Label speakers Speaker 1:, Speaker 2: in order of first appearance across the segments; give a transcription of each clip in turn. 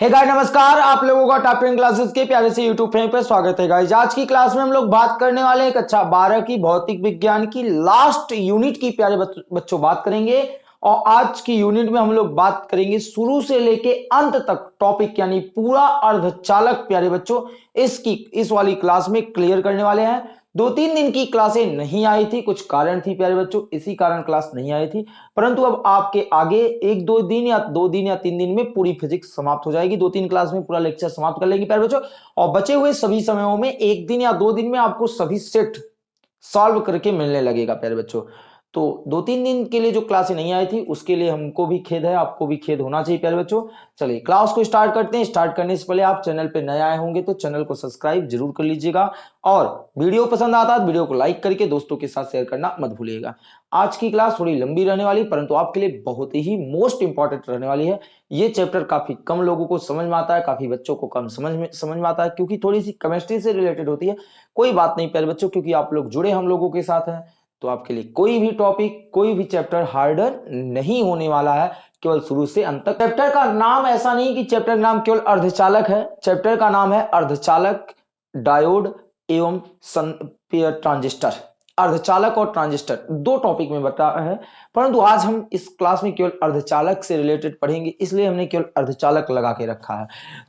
Speaker 1: Hey guys नमस्कार। आप लोगों का टॉप टेन क्लासेस के प्यारे से यूट्यूब फ्रेम पर स्वागत है गाइस आज की क्लास में हम लोग बात करने वाले हैं कक्षा बारह की भौतिक विज्ञान की लास्ट यूनिट की प्यारे बच्चों बात करेंगे। और आज की यूनिट में हम लोग बात करेंगे शुरू से लेके अंत तक टॉपिक यानी पूरा अर्धचालक प्यारे बच्चों, इसकी, इस वाली क्लास में क्लियर करने वाले हैं। दो तीन दिन की क्लासें नहीं आई थी, कुछ कारण थी प्यारे बच्चों, इसी कारण क्लास नहीं आई थी। परंतु अब आपके आगे एक दो दिन या दो दिन या तीन दिन में पूरी फिजिक्स समाप्त हो जाएगी दो तीन क्लास में पूरा लेक्चर समाप्त कर लेंगे प्यारे बच्चों। और बचे हुए सभी समयों में एक दिन या दो दिन में आपको सभी सेट सॉल्व करके मिलने लगेगा प्यारे बच्चों। तो दो तीन दिन के लिए जो क्लासे नहीं आई थी, उसके लिए हमको भी खेद है, आपको भी खेद होना चाहिए प्यारे बच्चों। चलिए, क्लास को स्टार्ट करते हैं। स्टार्ट करने से पहले आप चैनल पे नए आए होंगे तो चैनल को सब्सक्राइब ज़रूर कर लीजिएगा और वीडियो पसंद आता है तो वीडियो को लाइक करके दोस्तों के साथ शेयर करना मत भूलिएगा। आज की क्लास थोड़ी लंबी रहने वाली परंतु आपके लिए बहुत ही मोस्ट इंपॉर्टेंट रहने वाली है। ये चैप्टर काफ़ी कम लोगों को समझ में आता है, काफ़ी बच्चों को कम समझ में समझ में आता है, क्योंकि थोड़ी सी केमिस्ट्री से रिलेटेड होती है। कोई बात नहीं प्यारे बच्चों, क्योंकि आप लोग जुड़े हम लोगों के साथ हैं। तो आपके लिए कोई भी टॉपिक कोई भी चैप्टर हार्डर नहीं होने वाला है, केवल शुरू से अंत तक। चैप्टर का नाम ऐसा नहीं कि चैप्टर का नाम केवल अर्धचालक है। चैप्टर का नाम है अर्धचालक डायोड एवं ट्रांजिस्टर अर्धचालक और ट्रांजिस्टर दो टॉपिक में बता है। परंतु आज हम इस क्लास में केवल अर्धचालक से रिलेटेड पढ़ेंगे, इसलिए हमने केवल अर्धचालक लगा के रखा है।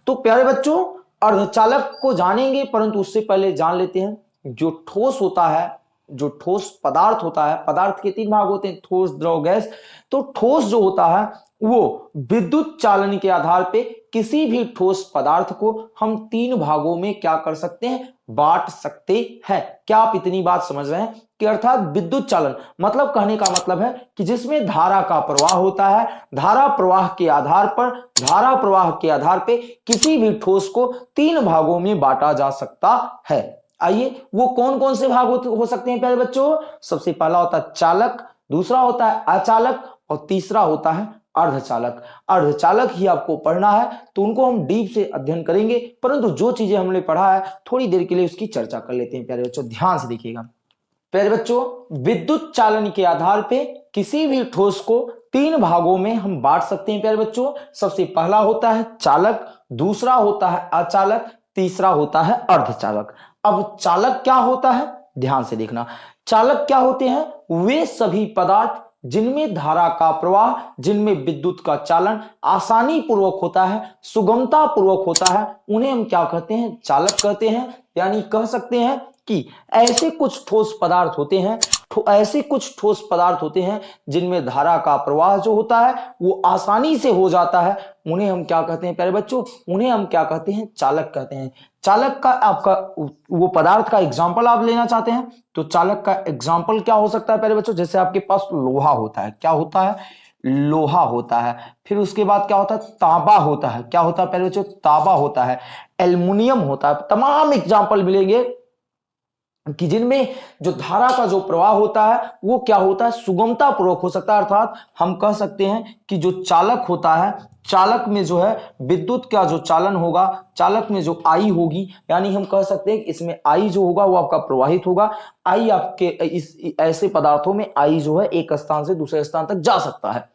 Speaker 1: तो प्यारे बच्चों, अर्धचालक को जानेंगे, परंतु उससे पहले जान लेते हैं, जो ठोस होता है जो ठोस पदार्थ होता है, पदार्थ के तीन भाग होते हैं, ठोस, द्रव, गैस। तो ठोस जो होता है, वो विद्युत चालन के आधार पे किसी भी ठोस पदार्थ को हम तीन भागों में क्या कर सकते हैं? बांट सकते हैं। क्या आप इतनी बात समझ रहे हैं? कि अर्थात विद्युत चालन। मतलब कहने का मतलब है कि जिसमें धारा का प्रवाह होता है, धारा प्रवाह के आधार पर, धारा प्रवाह के आधार पे किसी भी ठोस को तीन भागों में बांटा जा सकता है। आइए वो कौन कौन से भाग हो, सकते हैं प्यारे बच्चों? सबसे पहला होता है चालक दूसरा होता है अचालक और तीसरा होता है अर्धचालक। अर्धचालक ही आपको पढ़ना है तो उनको हम डीप से अध्ययन करेंगे परंतु जो चीज़ें हमने पढ़ा है थोड़ी देर के लिए उसकी चर्चा कर लेते हैं प्यारे बच्चों ध्यान से देखिएगा। प्यारे बच्चों विद्युत चालन के आधार पे किसी भी ठोस को तीन भागों में हम बांट सकते हैं प्यारे बच्चों। सबसे पहला होता है चालक दूसरा होता है अचालक तीसरा होता है अर्धचालक। अब चालक क्या होता है? ध्यान से देखना। चालक क्या होते हैं? वे सभी पदार्थ जिनमें धारा का प्रवाह, जिनमें विद्युत का चालन आसानी पूर्वक होता है सुगमता पूर्वक होता है, उन्हें हम क्या कहते हैं? चालक कहते हैं। यानी कह सकते हैं कि ऐसे कुछ ठोस पदार्थ होते हैं ऐसे कुछ ठोस पदार्थ होते हैं जिनमें धारा का प्रवाह जो होता है, वो आसानी से हो जाता है। उन्हें हम क्या कहते हैं? प्यारे बच्चों, उन्हें हम क्या कहते हैं? चालक कहते हैं। चालक का आपका वो पदार्थ का एग्ज़ाम्पल आप लेना चाहते हैं तो चालक का एग्ज़ाम्पल क्या हो सकता है पहले बच्चों? जैसे आपके पास लोहा होता है, क्या होता है? लोहा होता है। फिर उसके बाद क्या होता है? ताबा होता है। क्या होता है पहले बच्चों? ताबा होता है। एल्युमिनियम होता है। तमाम एग्ज़ाम्पल मिलेंगे। कि जिनमें जो धारा का जो प्रवाह होता है, वो क्या होता है? सुगमता पूर्वक हो सकता है, अर्थात हम कह सकते हैं कि जो चालक होता है, चालक में जो है विद्युत का जो चालन होगा, चालक में जो आई होगी, यानी हम कह सकते हैं कि इसमें आई जो होगा, वो आपका प्रवाहित होगा। आई आपके इस ऐसे पदार्थों में आई जो है एक स्थान से दूसरे स्थान तक जा सकता है।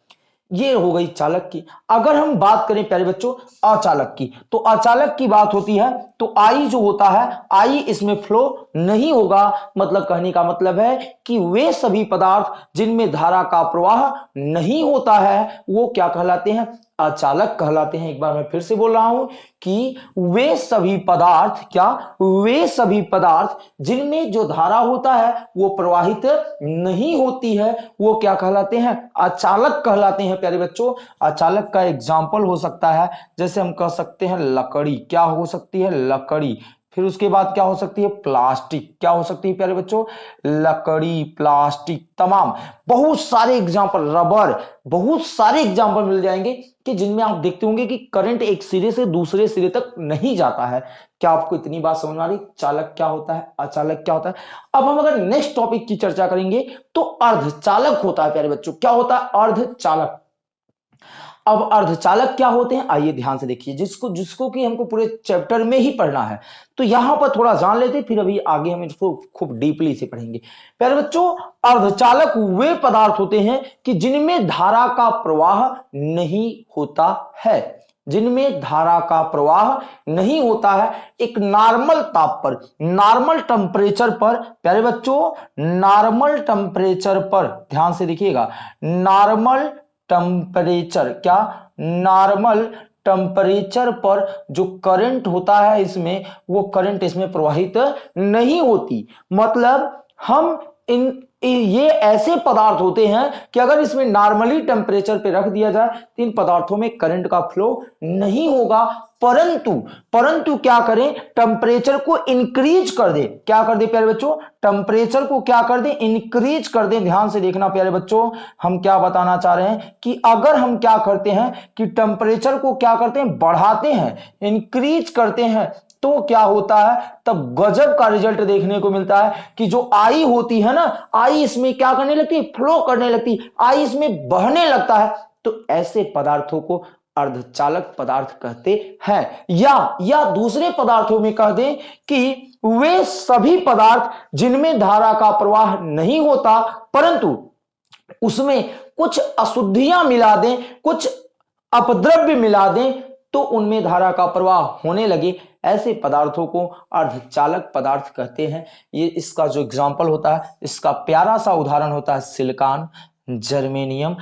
Speaker 1: ये हो गई चालक की। अगर हम बात करें प्यारे बच्चों, अचालक की तो अचालक की बात होती है तो आई जो होता है आई इसमें फ्लो नहीं होगा। मतलब कहने का मतलब है कि वे सभी पदार्थ जिनमें धारा का प्रवाह नहीं होता है, वो क्या कहलाते हैं? अचालक कहलाते हैं। एक बार मैं फिर से बोल रहा हूँ कि वे सभी पदार्थ, क्या? वे सभी पदार्थ जिनमें जो धारा होता है, वो प्रवाहित नहीं होती है। वो क्या कहलाते हैं? अचालक कहलाते हैं। प्यारे बच्चों, अचालक का एग्ज़ाम्पल हो सकता है। जैसे हम कह सकते हैं लकड़ी। क्या हो सकती है? लकड़ी। फिर उसके बाद क्या हो सकती है? प्लास्टिक। क्या हो सकती है प्यारे बच्चों? लकड़ी, प्लास्टिक, तमाम। बहुत सारे एग्ज़ाम्पल रबर बहुत सारे एग्ज़ाम्पल मिल जाएँगे कि जिनमें आप देखते होंगे कि करंट एक सिरे से दूसरे सिरे तक नहीं जाता है। क्या आपको इतनी बात समझ आ रही? चालक क्या होता है? अचालक क्या होता है? अब हम अगर नेक्स्ट टॉपिक की चर्चा करेंगे तो अर्धचालक होता है प्यारे बच्चों। क्या होता है? अर्धचालक। अब अर्धचालक क्या होते हैं? आइए ध्यान से देखिए, जिसको जिसको कि हमको पूरे चैप्टर में ही पढ़ना है। तो यहाँ पर थोड़ा जान लेते फिर अभी आगे हम इसको खूब डीपली से पढ़ेंगे। पहले बच्चों, अर्धचालक वे पदार्थ होते हैं कि जिनमें धारा का प्रवाह नहीं होता है। जिनमें धारा का प्रवाह नहीं होता है, एक नॉर्मल ताप पर नॉर्मल टेम्परेचर पर, प्यारे बच्चों नॉर्मल टेम्परेचर पर, ध्यान से देखिएगा नॉर्मल टेम्परेचर क्या नॉर्मल टेम्परेचर पर जो करंट होता है इसमें, वो करंट इसमें प्रवाहित नहीं होती। मतलब हम इन, ये ऐसे पदार्थ होते हैं कि अगर इसमें नॉर्मली टेम्परेचर पे रख दिया जाए तो इन पदार्थों में करंट का फ्लो नहीं होगा। परंतु परंतु क्या करें? टेम्परेचर को इंक्रीज कर दे। क्या कर दे प्यारे बच्चों? टेम्परेचर को क्या कर दे? इंक्रीज कर दे। ध्यान से देखना प्यारे बच्चों, हम क्या बताना चाह रहे हैं कि अगर हम क्या करते हैं कि टेम्परेचर को क्या करते हैं? बढ़ाते हैं इंक्रीज करते हैं तो क्या होता है? तब गजब का रिज़ल्ट देखने को मिलता है कि जो आई होती है ना आई इसमें क्या करने लगती? है फ्लो करने लगती। आई इसमें बहने लगता है। तो ऐसे पदार्थों को अर्धचालक पदार्थ कहते हैं। या या दूसरे पदार्थों में कह दें कि वे सभी पदार्थ जिनमें धारा का प्रवाह नहीं होता, परंतु उसमें कुछ अशुद्धियाँ मिला दें, कुछ अपद्रव्य मिला दें तो उनमें धारा का प्रवाह होने लगे। ऐसे पदार्थों को अर्धचालक पदार्थ कहते हैं। ये इसका जो एग्ज़ाम्पल होता है, इसका प्यारा सा उदाहरण होता है, सिलिकॉन, जर्मेनियम।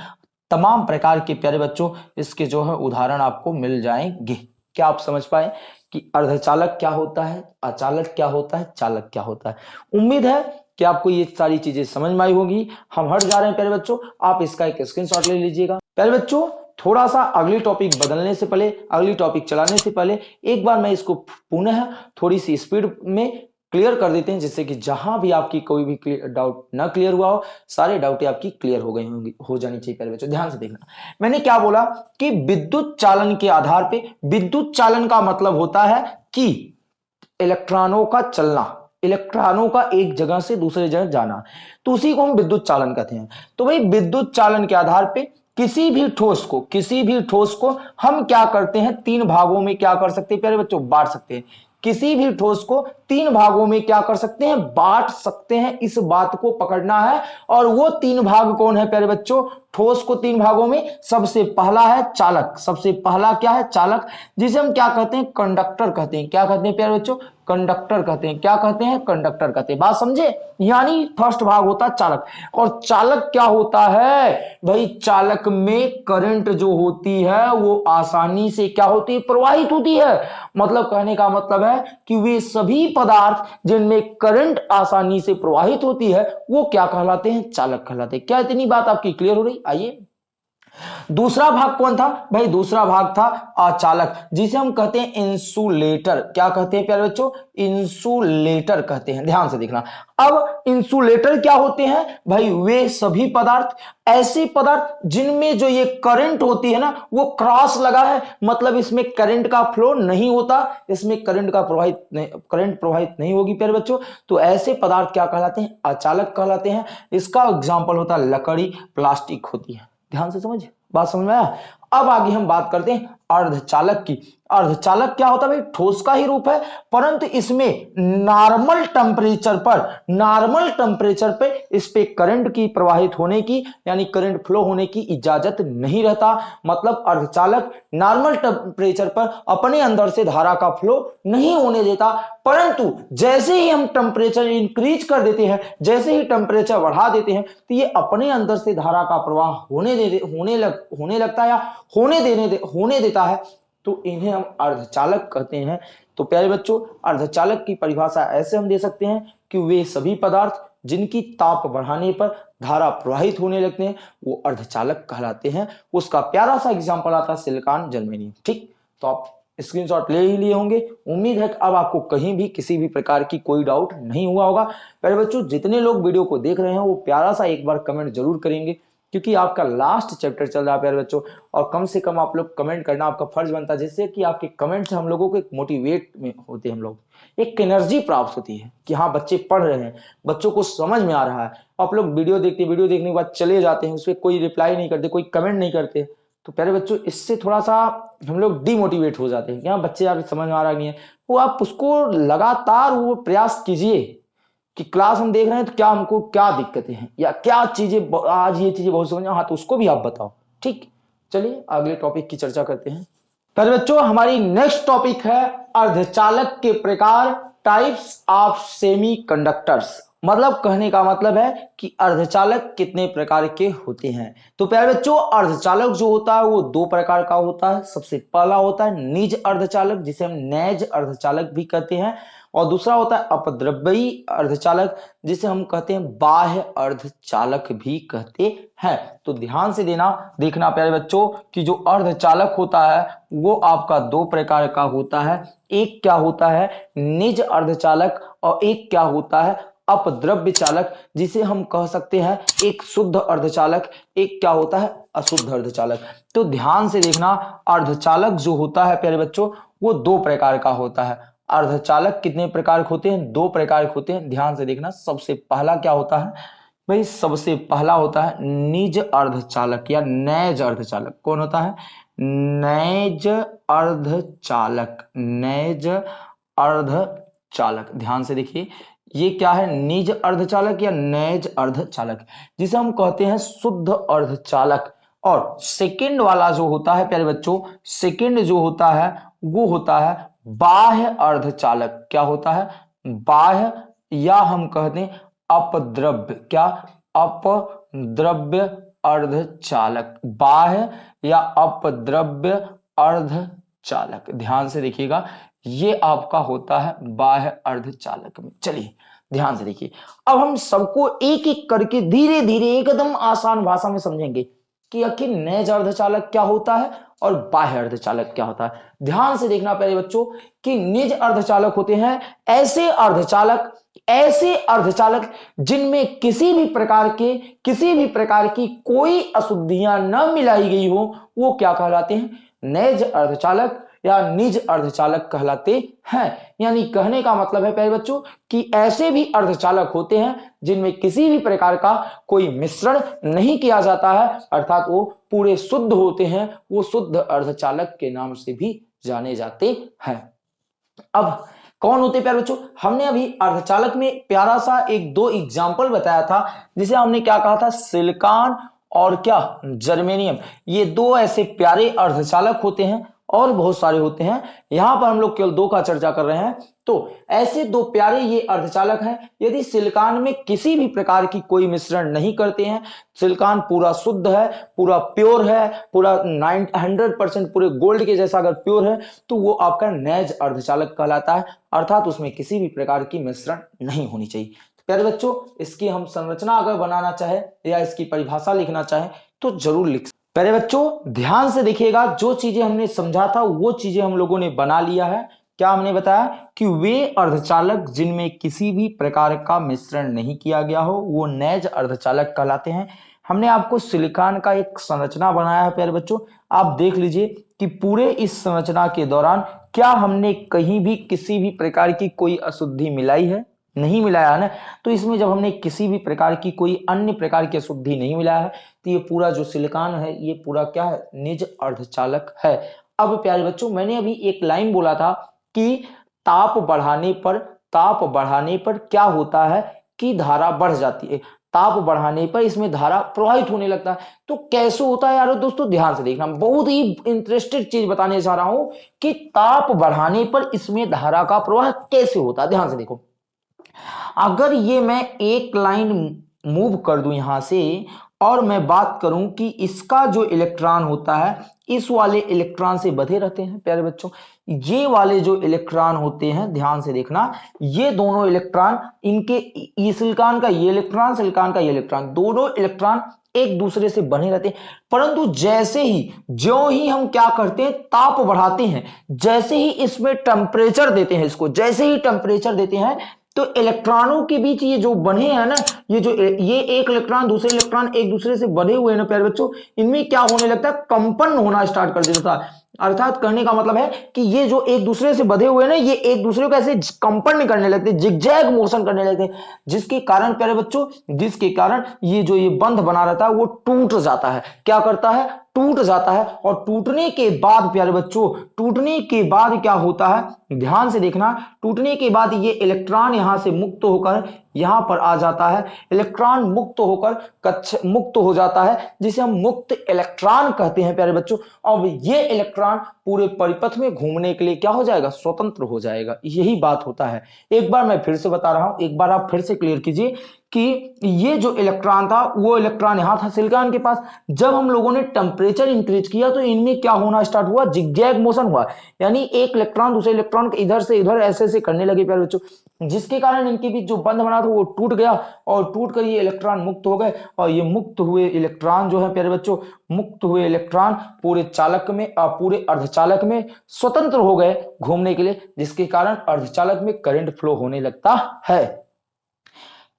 Speaker 1: तमाम प्रकार के प्यारे बच्चों, इसके जो है उदाहरण आपको मिल जाएँगे। क्या आप समझ पाए कि अर्धचालक क्या होता है, अचालक क्या होता है, चालक क्या होता है? उम्मीद है कि आपको ये सारी चीज़ें समझ में आई होगी। हम हट जा रहे हैं, प्यारे बच्चों। आप इसका एक स्क्रीनशॉट ले लीजिएगा। प्यारे बच्चों थोड़ा सा अगली टॉपिक बदलने से पहले, अगली टॉपिक चलाने से पहले, एक बार मैं इसको पुनः थोड़ी सी स्पीड में क्लियर कर देते हैं, जिससे कि जहाँ भी आपकी कोई भी डाउट ना क्लियर हुआ हो, सारे डाउट आपकी क्लियर हो गई होंगी, हो जानी चाहिए पहले बच्चों। ध्यान से देखना। मैंने क्या बोला कि विद्युत चालन के आधार पे, विद्युत चालन का मतलब होता है कि इलेक्ट्रॉनों का चलना, इलेक्ट्रॉनों का एक जगह से दूसरे जगह जाना। तो उसी को हम विद्युत चालन कहते हैं। तो भाई, विद्युत चालन के आधार पे किसी भी ठोस को, किसी भी ठोस को हम क्या करते हैं, तीन भागों में क्या कर सकते हैं, प्यारे बच्चों, बांट सकते हैं। किसी भी ठोस को तीन भागों में क्या कर सकते हैं? बांट सकते हैं। इस बात को पकड़ना है। और वो तीन भाग कौन है प्यारे बच्चों? ठोस को तीन भागों में। सबसे पहला है चालक। सबसे पहला क्या है? चालक, जिसे हम क्या कहते हैं? कंडक्टर कहते हैं। क्या कहते हैं प्यारे बच्चों? कंडक्टर कहते हैं। क्या कहते हैं? कंडक्टर कहते हैं। बात समझे? यानी फ़र्स्ट भाग होता है चालक। और चालक क्या होता है? भाई, चालक में करंट जो होती है, वो आसानी से क्या होती है? प्रवाहित होती है। मतलब कहने का मतलब है कि वे सभी पदार्थ जिनमें करंट आसानी से प्रवाहित होती है, वो क्या कहलाते हैं? चालक कहलाते हैं। क्या इतनी बात आपकी क्लियर हो रही? आइए। दूसरा भाग कौन था? भाई, दूसरा भाग था अचालक, जिसे हम कहते हैं इंसुलेटर। क्या कहते हैं प्यारे बच्चों? इंसुलेटर कहते हैं। ध्यान से देखना। अब इंसुलेटर क्या होते हैं? भाई, वे सभी पदार्थ, ऐसे पदार्थ जिनमें जो ये करंट होती है ना, वो क्रॉस लगा है। मतलब इसमें करंट का फ्लो नहीं होता, इसमें करंट का प्रवाहित करंट प्रवाहित नहीं होगी प्यारे बच्चों। तो ऐसे पदार्थ क्या कहलाते हैं? अचालक कहलाते हैं। इसका एग्ज़ाम्पल होता है लकड़ी प्लास्टिक होती है। ध्यान से समझ? बात समझ में आया? अब आगे हम बात करते हैं अर्धचालक की। अर्धचालक क्या होता है भाई? ठोस का ही रूप है परंतु इसमें नॉर्मल टेम्परेचर पर नॉर्मल टेम्परेचर पे इस पे करंट की प्रवाहित होने की यानी करंट फ्लो होने की इजाज़त नहीं रहता। मतलब अर्धचालक नॉर्मल टेम्परेचर पर अपने अंदर से धारा का फ्लो नहीं होने देता। परंतु जैसे ही हम टेम्परेचर इंक्रीज कर देते हैं जैसे ही टेम्परेचर बढ़ा देते हैं तो ये अपने अंदर से धारा का प्रवाह होने दे होने लग होने लगता है या होने देने दे, होने देता है। तो इन्हें हम अर्धचालक कहते हैं। तो प्यारे बच्चों, अर्धचालक की परिभाषा ऐसे हम दे सकते हैं कि वे सभी पदार्थ जिनकी ताप बढ़ाने पर धारा प्रवाहित होने लगते हैं, वो अर्धचालक कहलाते हैं। उसका प्यारा सा एग्ज़ाम्पल आता है सिलिकॉन जर्मेनियम ठीक? तो आप स्क्रीनशॉट ले ही लिए होंगे। उम्मीद है कि अब आपको कहीं भी किसी भी प्रकार की कोई डाउट नहीं हुआ होगा। प्यारे बच्चों, जितने लोग वीडियो को देख रहे हैं, वो प्यारा सा एक बार कमेंट ज़रूर करेंगे। क्योंकि आपका लास्ट चैप्टर चल रहा है, प्यारे बच्चों, और कम से कम आप लोग कमेंट करना आपका फ़र्ज़ बनता है, जिससे कि आपके कमेंट से हम लोगों को एक मोटिवेट में होते हैं हम लोग। एक एनर्जी प्राप्त होती है कि हाँ बच्चे पढ़ रहे हैं, बच्चों को समझ में आ रहा है। आप लोग वीडियो देखते वीडियो देखने के बाद चले जाते हैं उस पर कोई रिप्लाई नहीं करते, कोई कमेंट नहीं करते। तो प्यारे बच्चों, इससे थोड़ा सा हम लोग डिमोटिवेट हो जाते हैं कि हाँ बच्चे यार समझ में आ रहा नहीं है। वो आप उसको लगातार वो प्रयास कीजिए। कि क्लास हम देख रहे हैं तो क्या हमको क्या दिक्कतें हैं? या क्या चीज़ें आज ये चीज़ें बहुत समझ हाँ तो उसको भी आप बताओ। ठीक? चलिए, अगले टॉपिक की चर्चा करते हैं। पर बच्चों, हमारी नेक्स्ट टॉपिक है अर्धचालक के प्रकार टाइप्स ऑफ़ सेमी कंडक्टर्स मतलब कहने का मतलब है कि अर्धचालक कितने प्रकार के होते हैं। तो प्यारे बच्चों, अर्धचालक जो होता है वो दो प्रकार का होता है। सबसे पहला होता है निज अर्धचालक, जिसे हम नैज अर्धचालक भी कहते हैं। और दूसरा होता है अपद्रव्यी अर्धचालक, जिसे हम कहते हैं बाह्य अर्धचालक भी कहते हैं। तो ध्यान से देना, देखना प्यारे बच्चों, कि जो अर्धचालक होता है, वो आपका दो प्रकार का होता है। एक क्या होता है? निज अर्धचालक और एक क्या होता है? अपद्रव्य चालक, जिसे हम कह सकते हैं एक शुद्ध अर्धचालक, एक क्या होता है? अशुद्ध अर्धचालक। तो ध्यान से देखना, अर्धचालक जो होता है प्यारे बच्चों, वो दो प्रकार का होता है। अर्धचालक कितने प्रकार के होते हैं? दो प्रकार के होते हैं। ध्यान से देखना, सबसे पहला क्या होता है? भाई, सबसे पहला होता है निज अर्धचालक या नैज अर्धचालक। कौन होता है? नैज अर्धचालक। नैज अर्धचालक। ध्यान से देखिए, ये क्या है? निज अर्धचालक या नैज अर्धचालक। जिसे हम कहते हैं शुद्ध अर्धचालक। और सेकंड वाला जो होता है, प्यारे बच्चों, सेकंड जो होता है, वो होता है बाह्य अर्धचालक क्या होता है? बाह्य या हम कहते हैं अपद्रव्य। क्या? अपद्रव्य अर्धचालक। बाह्य या अपद्रव्य अर्धचालक। ध्यान से देखिएगा, ये आपका होता है बाह्य अर्धचालक में। चलिए, ध्यान से देखिए। अब हम सबको एक एक करके धीरे धीरे एकदम आसान भाषा में समझेंगे। कि आखिर नैज अर्धचालक क्या होता है और बाह्य अर्धचालक क्या होता है। ध्यान से देखना पहले बच्चों कि निज अर्धचालक होते हैं, ऐसे अर्धचालक ऐसे अर्धचालक जिनमें किसी भी प्रकार के, किसी भी प्रकार की कोई अशुद्धियाँ न मिलाई गई हो, वो क्या कहलाते हैं? नैज अर्धचालक या निज अर्धचालक कहलाते हैं। यानी कहने का मतलब है पहले बच्चों, कि ऐसे भी अर्धचालक होते हैं जिनमें किसी भी प्रकार का कोई मिश्रण नहीं किया जाता है। अर्थात वो पूरे शुद्ध होते हैं, वो शुद्ध अर्धचालक के नाम से भी जाने जाते हैं। अब कौन होते प्यारे बच्चों? हमने अभी अर्धचालक में प्यारा सा एक दो एग्ज़ाम्पल बताया था, जिसे हमने क्या कहा था? सिलिकॉन और क्या? जर्मेनियम। ये दो ऐसे प्यारे अर्धचालक होते हैं और बहुत सारे होते हैं। यहाँ पर हम लोग केवल दो का चर्चा कर रहे हैं। तो ऐसे दो प्यारे ये अर्धचालक हैं, यदि सिलिकॉन में किसी भी प्रकार की कोई मिश्रण नहीं करते हैं, सिलिकॉन पूरा शुद्ध है, पूरा प्योर है, पूरा नाइन हंड्रेड परसेंट पूरे गोल्ड के जैसा अगर प्योर है तो वो आपका नैज अर्धचालक कहलाता है। अर्थात उसमें किसी भी प्रकार की मिश्रण नहीं होनी चाहिए। तो प्यारे बच्चों, इसकी हम संरचना अगर बनाना चाहे या इसकी परिभाषा लिखना चाहे तो ज़रूर लिख पहले बच्चों, ध्यान से देखिएगा, जो चीज़ें हमने समझा था, वो चीज़ें हम लोगों ने बना लिया है। क्या हमने बताया कि वे अर्धचालक जिनमें किसी भी प्रकार का मिश्रण नहीं किया गया हो, वो नैज अर्धचालक कहलाते हैं। हमने आपको सिलिकॉन का एक संरचना बनाया है, प्यारे बच्चों। आप देख लीजिए कि पूरे इस संरचना के दौरान क्या हमने कहीं भी किसी भी प्रकार की कोई अशुद्धि मिलाई है? नहीं मिलाया है ना तो इसमें जब हमने किसी भी प्रकार की कोई अन्य प्रकार की अशुद्धि नहीं मिलाया है तो ये पूरा जो सिलिकॉन है, ये पूरा क्या है? निज अर्धचालक है। अब प्यारे बच्चों, मैंने अभी एक लाइन बोला था कि ताप बढ़ाने पर, ताप बढ़ाने पर क्या होता है कि धारा बढ़ जाती है। ताप बढ़ाने पर इसमें धारा प्रवाहित होने लगता है। तो कैसे होता है यार दोस्तों? ध्यान से देखना। बहुत ही इंटरेस्टेड चीज़ बताने जा रहा हूँ कि ताप बढ़ाने पर इसमें धारा का प्रवाह कैसे होता है? ध्यान से देखो। अगर ये मैं एक लाइन मूव कर दूँ यहाँ से, और मैं बात करूँ कि इसका जो इलेक्ट्रॉन होता है, इस वाले इलेक्ट्रॉन से बधे रहते हैं, प्यारे बच्चों। ये वाले जो इलेक्ट्रॉन होते हैं, ध्यान से देखना, ये दोनों इलेक्ट्रॉन इनके सिलिकॉन का ये इलेक्ट्रॉन सिलिकॉन का ये इलेक्ट्रॉन दोनों इलेक्ट्रॉन एक दूसरे से बने रहते हैं। परंतु जैसे ही जो ही हम क्या करते हैं, ताप बढ़ाते हैं, जैसे ही इसमें टेम्परेचर देते हैं इसको, जैसे ही टेम्परेचर देते हैं तो इलेक्ट्रॉनों के बीच ये जो बने हैं ना, ये जो ये एक इलेक्ट्रॉन, दूसरे इलेक्ट्रॉन एक दूसरे से बने हुए हैं ना, प्यारे बच्चों, इनमें क्या होने लगता है? कंपन होना स्टार्ट कर देता है अर्थात कहने का मतलब है कि ये जो एक दूसरे से बधे हुए ना, ये एक दूसरे को ऐसे कंपन करने लगते, जिगजैग मोशन करने लगते जिसके कारण, प्यारे बच्चों, जिसके कारण ये जो ये बंध बना रहता है, वो टूट जाता है। क्या करता है? टूट जाता है और टूटने के बाद, प्यारे बच्चों, टूटने के बाद क्या होता है? ध्यान से देखना, टूटने के बाद ये इलेक्ट्रॉन यहाँ से मुक्त होकर यहाँ पर आ जाता है। इलेक्ट्रॉन मुक्त होकर कक्ष मुक्त हो जाता है, जिसे हम मुक्त इलेक्ट्रॉन कहते हैं, प्यारे बच्चों। अब ये इलेक्ट्रॉन पूरे परिपथ में घूमने के लिए क्या हो जाएगा? स्वतंत्र हो जाएगा। यही बात होता है। एक बार मैं फिर से बता रहा हूँ, एक बार आप फिर से क्लियर कीजिए कि ये जो इलेक्ट्रॉन था, वो इलेक्ट्रॉन यहाँ था सिलिकॉन के पास। जब हम लोगों ने टेम्परेचर इंक्रीज किया तो इनमें क्या होना स्टार्ट हुआ? जिगजैग मोशन हुआ। यानी एक इलेक्ट्रॉन दूसरे इलेक्ट्रॉन के इधर से इधर ऐसे ऐसे करने लगे प्यारे बच्चों। जिसके कारण इनके बीच जो बंध बना था, वो टूट गया और टूट कर ये इलेक्ट्रॉन मुक्त हो गए। और ये मुक्त हुए इलेक्ट्रॉन जो है प्यारे बच्चों, मुक्त हुए इलेक्ट्रॉन पूरे चालक में पूरे अर्धचालक में स्वतंत्र हो गए घूमने के लिए, जिसके कारण अर्धचालक में करंट फ्लो होने लगता है।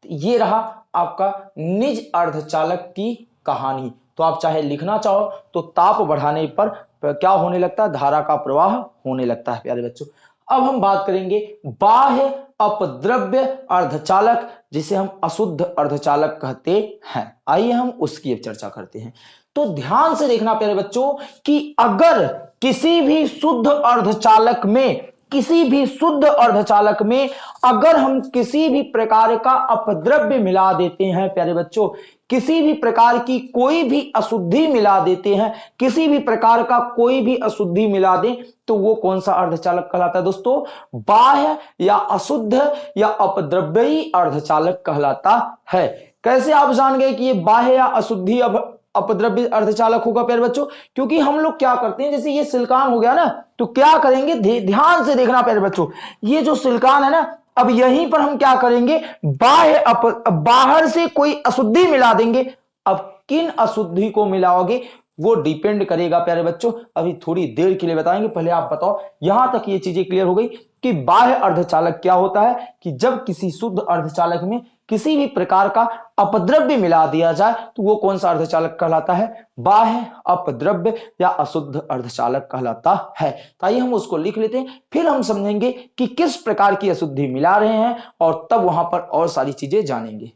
Speaker 1: ये रहा आपका निज अर्धचालक की कहानी। तो आप चाहे लिखना चाहो तो ताप बढ़ाने पर क्या होने लगता है? धारा का प्रवाह होने लगता है, प्यारे बच्चों। अब हम बात करेंगे बाह्य अपद्रव्य अर्धचालक, जिसे हम अशुद्ध अर्धचालक कहते हैं। आइए हम उसकी चर्चा करते हैं। तो ध्यान से देखना, प्यारे बच्चों, कि अगर किसी भी शुद्ध अर्धचालक में किसी भी शुद्ध अर्धचालक में अगर हम किसी भी प्रकार का अपद्रव्य मिला देते हैं, प्यारे बच्चों, किसी भी प्रकार की कोई भी अशुद्धि मिला देते हैं, किसी भी प्रकार का कोई भी अशुद्धि मिला दें तो वो कौन सा अर्धचालक कहलाता है दोस्तों? बाह्य या अशुद्ध या अपद्रव्यी अर्धचालक कहलाता है। कैसे आप जान गए कि ये बाह्य या अशुद्धि अब अपद्रव्य अर्धचालक होगा प्यारे बच्चों? क्योंकि हम लोग क्या करते हैं, जैसे ये सिलिकॉन हो गया ना तो क्या करेंगे? ध्यान से देखना प्यारे बच्चों। ये जो सिलिकॉन है ना, अब यहीं पर हम क्या करेंगे? बाह्य बाहर से कोई अशुद्धि मिला देंगे। अब किन अशुद्धि को मिलाओगे? वो डिपेंड करेगा प्यारे बच्चों। अभी थोड़ी देर के लिए बताएँगे, पहले आप बताओ। यहाँ तक ये चीज़ें क्लियर हो गई कि बाह्य अर्धचालक क्या होता है? कि जब किसी शुद्ध अर्धचालक में किसी भी प्रकार का अपद्रव्य मिला दिया जाए तो वो कौन सा अर्धचालक कहलाता है? बाह्य अपद्रव्य या अशुद्ध अर्धचालक कहलाता है। तो आइए हम उसको लिख लेते हैं, फिर हम समझेंगे कि किस प्रकार की अशुद्धि मिला रहे हैं और तब वहाँ पर और सारी चीज़ें जानेंगे।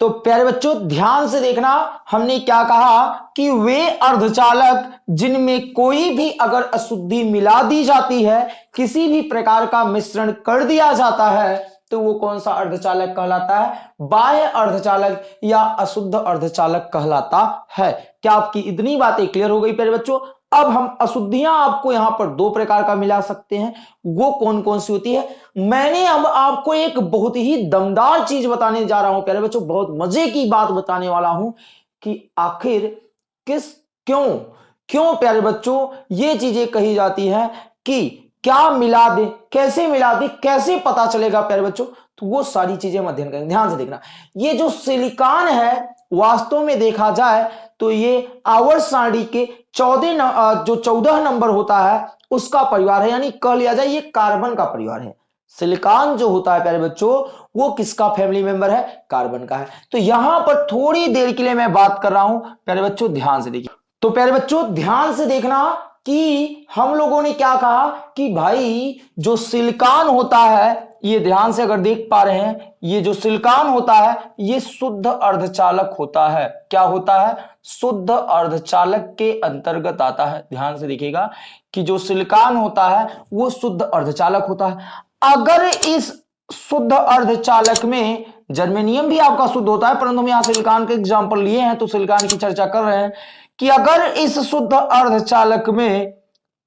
Speaker 1: तो प्यारे बच्चों, ध्यान से देखना, हमने क्या कहा कि वे अर्धचालक जिनमें कोई भी अगर अशुद्धि मिला दी जाती है, किसी भी प्रकार का मिश्रण कर दिया जाता है तो वो कौन सा अर्धचालक कहलाता है? बाह्य अर्धचालक या अशुद्ध अर्धचालक कहलाता है। क्या आपकी इतनी बातें क्लियर हो गई प्यारे बच्चों? अब हम अशुद्धियाँ आपको यहाँ पर दो प्रकार का मिला सकते हैं। वो कौन कौन सी होती है? मैंने अब आपको एक बहुत ही दमदार चीज़ बताने जा रहा हूँ प्यारे बच्चों, बहुत मज़े की बात बताने वाला हूँ कि आखिर किस, क्यों? क्यों प्यारे बच्चों ये चीज़ें कही जाती है कि क्या मिला दे? कैसे मिला दे? कैसे पता चलेगा, प्यारे बच्चों? तो वो सारी चीज़ें हम अध्ययन करेंगे। ध्यान से देखना। ये जो सिलिकॉन है, वास्तव में देखा जाए तो ये आवर सारणी के चौदह जो चौदह नंबर होता है, उसका परिवार है। यानी कह लिया जाए, ये कार्बन का परिवार है। सिलिकॉन जो होता है, प्यारे बच्चों, वो किसका फैमिली मेंबर है? कार्बन का है। तो यहाँ पर थोड़ी देर के लिए मैं बात कर रहा हूँ। प्यारे बच्चों, ध्यान से देखिए। तो प्यारे बच्चों, ध्यान से देखना कि हम लोगों ने क्या कहा कि भाई, जो सिलिकॉन होता है, ये ध्यान से अगर देख पा रहे हैं, ये जो सिलिकॉन होता है, ये शुद्ध अर्धचालक होता है। क्या होता है? शुद्ध अर्धचालक के अंतर्गत आता है। ध्यान से देखिएगा कि जो सिलिकॉन होता है, वो शुद्ध अर्धचालक होता है। अगर इस शुद्ध अर्धचालक में जर्मेनियम भी आपका शुद्ध होता है, परंतु हम यहाँ सिलिकॉन के एग्ज़ाम्पल लिए हैं तो सिलिकॉन की चर्चा कर रहे हैं। कि अगर इस शुद्ध अर्धचालक में,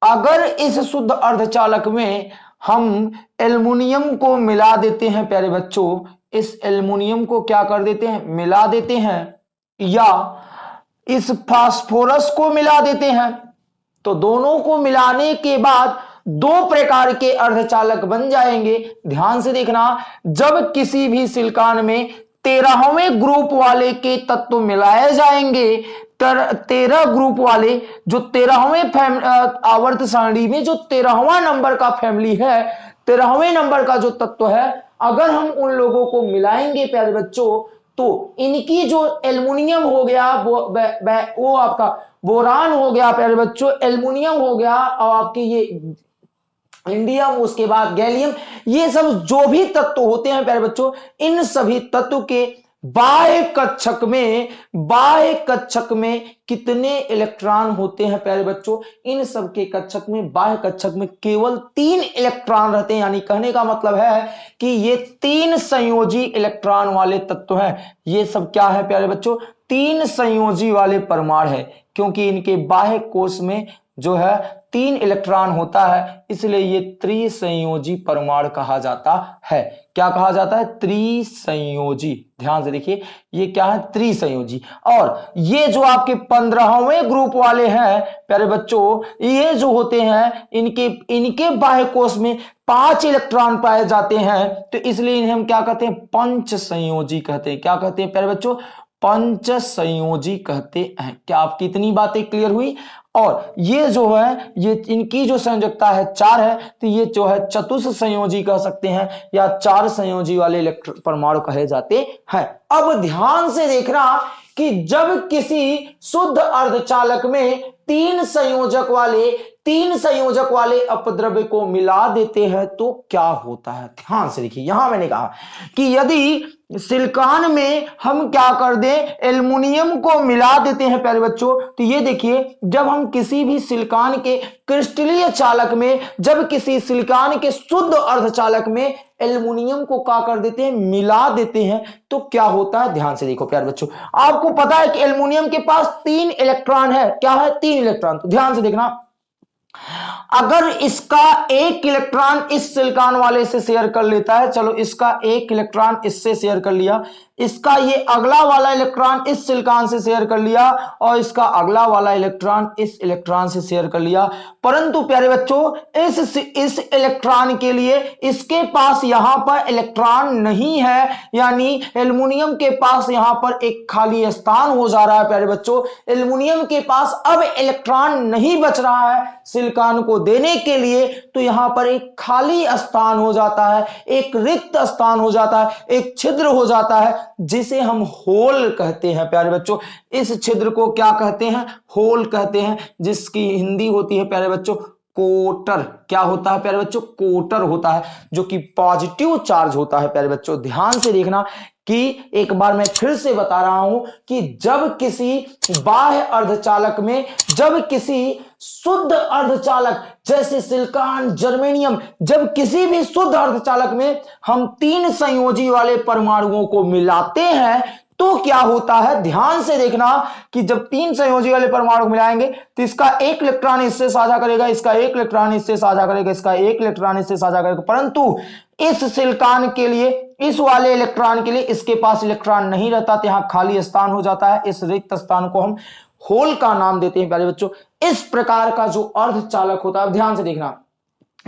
Speaker 1: अगर इस शुद्ध अर्धचालक में हम एल्युमिनियम को मिला देते हैं, प्यारे बच्चों, इस एल्युमिनियम को क्या कर देते हैं? मिला देते हैं। या इस फास्फोरस को मिला देते हैं। तो दोनों को मिलाने के बाद दो प्रकार के अर्धचालक बन जाएँगे। ध्यान से देखना, जब किसी भी सिलिकॉन में तेरहवें ग्रुप वाले के तत्व मिलाए जाएँगे। तेरह ग्रुप वाले, जो तेरहवें आवर्त सारणी में, जो तेरहवा नंबर का फैमिली है, तेरहवें नंबर का जो तत्व है, अगर हम उन लोगों को मिलाएँगे प्यारे बच्चों तो इनकी जो एल्युमिनियम हो गया, वो वो आपका बोरान हो गया, प्यारे बच्चों, एल्युमिनियम हो गया, और आपके ये इंडियम उसके बाद गैलियम, ये सब जो भी तत्व होते हैं प्यारे बच्चों, इन सभी तत्व के बाह्य कक्षक में, बाह्य कक्षक में कितने इलेक्ट्रॉन होते हैं प्यारे बच्चों? इन सब के कक्षक में, बाह्य कक्षक में केवल तीन इलेक्ट्रॉन रहते हैं। यानी कहने का मतलब है कि ये तीन संयोजी इलेक्ट्रॉन वाले तत्व हैं। ये सब क्या है प्यारे बच्चों? तीन संयोजी वाले परमाणु है, क्योंकि इनके बाह्य कोष में जो है तीन इलेक्ट्रॉन होता है, इसलिए ये त्रिसंयोजी परमाणु कहा जाता है। क्या कहा जाता है? त्रिसंयोजी। ध्यान से देखिए, ये क्या है? त्रिसंयोजी। और ये जो आपके पंद्रहवें ग्रुप वाले हैं, प्यारे बच्चों, ये जो होते हैं, इनके इनके बाह्य में पाँच इलेक्ट्रॉन पाए जाते हैं तो इसलिए इन्हें हम क्या कहते हैं? पंच संयोजी कहते हैं। क्या कहते हैं, प्यारे बच्चों? पंच संयोजी कहते हैं। क्या आपकी इतनी बातें क्लियर हुई? और ये जो है, ये इनकी जो संयोजकता है चार है तो ये जो है चतुष संयोजी कह सकते हैं, या चार संयोजी वाले इलेक्ट्रॉन परमाणु कहे जाते हैं। अब ध्यान से देखना कि जब किसी शुद्ध अर्धचालक में तीन संयोजक वाले तीन संयोजक वाले अपद्रव्य को मिला देते हैं तो क्या होता है? ध्यान से देखिए, यहाँ मैंने कहा कि यदि सिलिकॉन में हम क्या कर दें, एल्युमिनियम को मिला देते हैं प्यारे बच्चों तो ये देखिए, जब हम किसी भी सिलिकॉन के क्रिस्टलीय चालक में, जब किसी सिलिकॉन के शुद्ध अर्धचालक में एल्युमिनियम को क्या कर देते हैं, मिला देते हैं तो क्या होता है? ध्यान से देखो प्यारे बच्चों, आपको पता है कि एल्युमिनियम के पास तीन इलेक्ट्रॉन है। क्या है? तीन इलेक्ट्रॉन। तो ध्यान से देखना अगर इसका एक इलेक्ट्रॉन इस सिलिकॉन वाले से शेयर कर लेता है, चलो इसका एक इलेक्ट्रॉन इससे शेयर कर लिया इसका ये अगला वाला इलेक्ट्रॉन इस सिलिकॉन से शेयर कर लिया और इसका अगला वाला इलेक्ट्रॉन इस इलेक्ट्रॉन से शेयर कर लिया। परंतु प्यारे बच्चों, इस इस इलेक्ट्रॉन के लिए इसके पास यहाँ पर इलेक्ट्रॉन नहीं है। यानी एल्युमिनियम के पास यहाँ पर एक खाली स्थान हो जा रहा है प्यारे बच्चों। एल्युमिनियम के पास अब इलेक्ट्रॉन नहीं बच रहा है सिलिकॉन को देने के लिए। तो यहाँ पर एक खाली स्थान हो जाता है, एक रिक्त स्थान हो जाता है, एक छिद्र हो जाता है। जिसे हम होल कहते हैं, प्यारे बच्चों। इस छिद्र को क्या कहते हैं? होल कहते हैं, जिसकी हिंदी होती है, प्यारे बच्चों, कोटर। क्या होता है, प्यारे बच्चों? कोटर होता है, जो कि पॉजिटिव चार्ज होता है, प्यारे बच्चों। ध्यान से देखना कि एक बार मैं फिर से बता रहा हूँ कि जब किसी बाह्य अर्धचालक में, जब किसी शुद्ध अर्धचालक जैसे सिलिकॉन, जर्मेनियम, जब किसी भी शुद्ध अर्धचालक में हम तीन संयोजी वाले परमाणुओं को मिलाते हैं तो क्या होता है? ध्यान से देखना कि जब तीन संयोजी वाले परमाणु मिलाएँगे तो इसका एक इलेक्ट्रॉन इससे साझा करेगा, इसका एक इलेक्ट्रॉन इससे साझा करेगा, इसका एक इलेक्ट्रॉन इससे साझा करेगा। परंतु इस सिलिकॉन के लिए, इस वाले इलेक्ट्रॉन के लिए इसके पास इलेक्ट्रॉन नहीं रहता तो यहाँ खाली स्थान हो जाता है। इस रिक्त स्थान को हम होल का नाम देते हैं प्यारे बच्चों। इस प्रकार का जो अर्धचालक होता है ध्यान से देखना।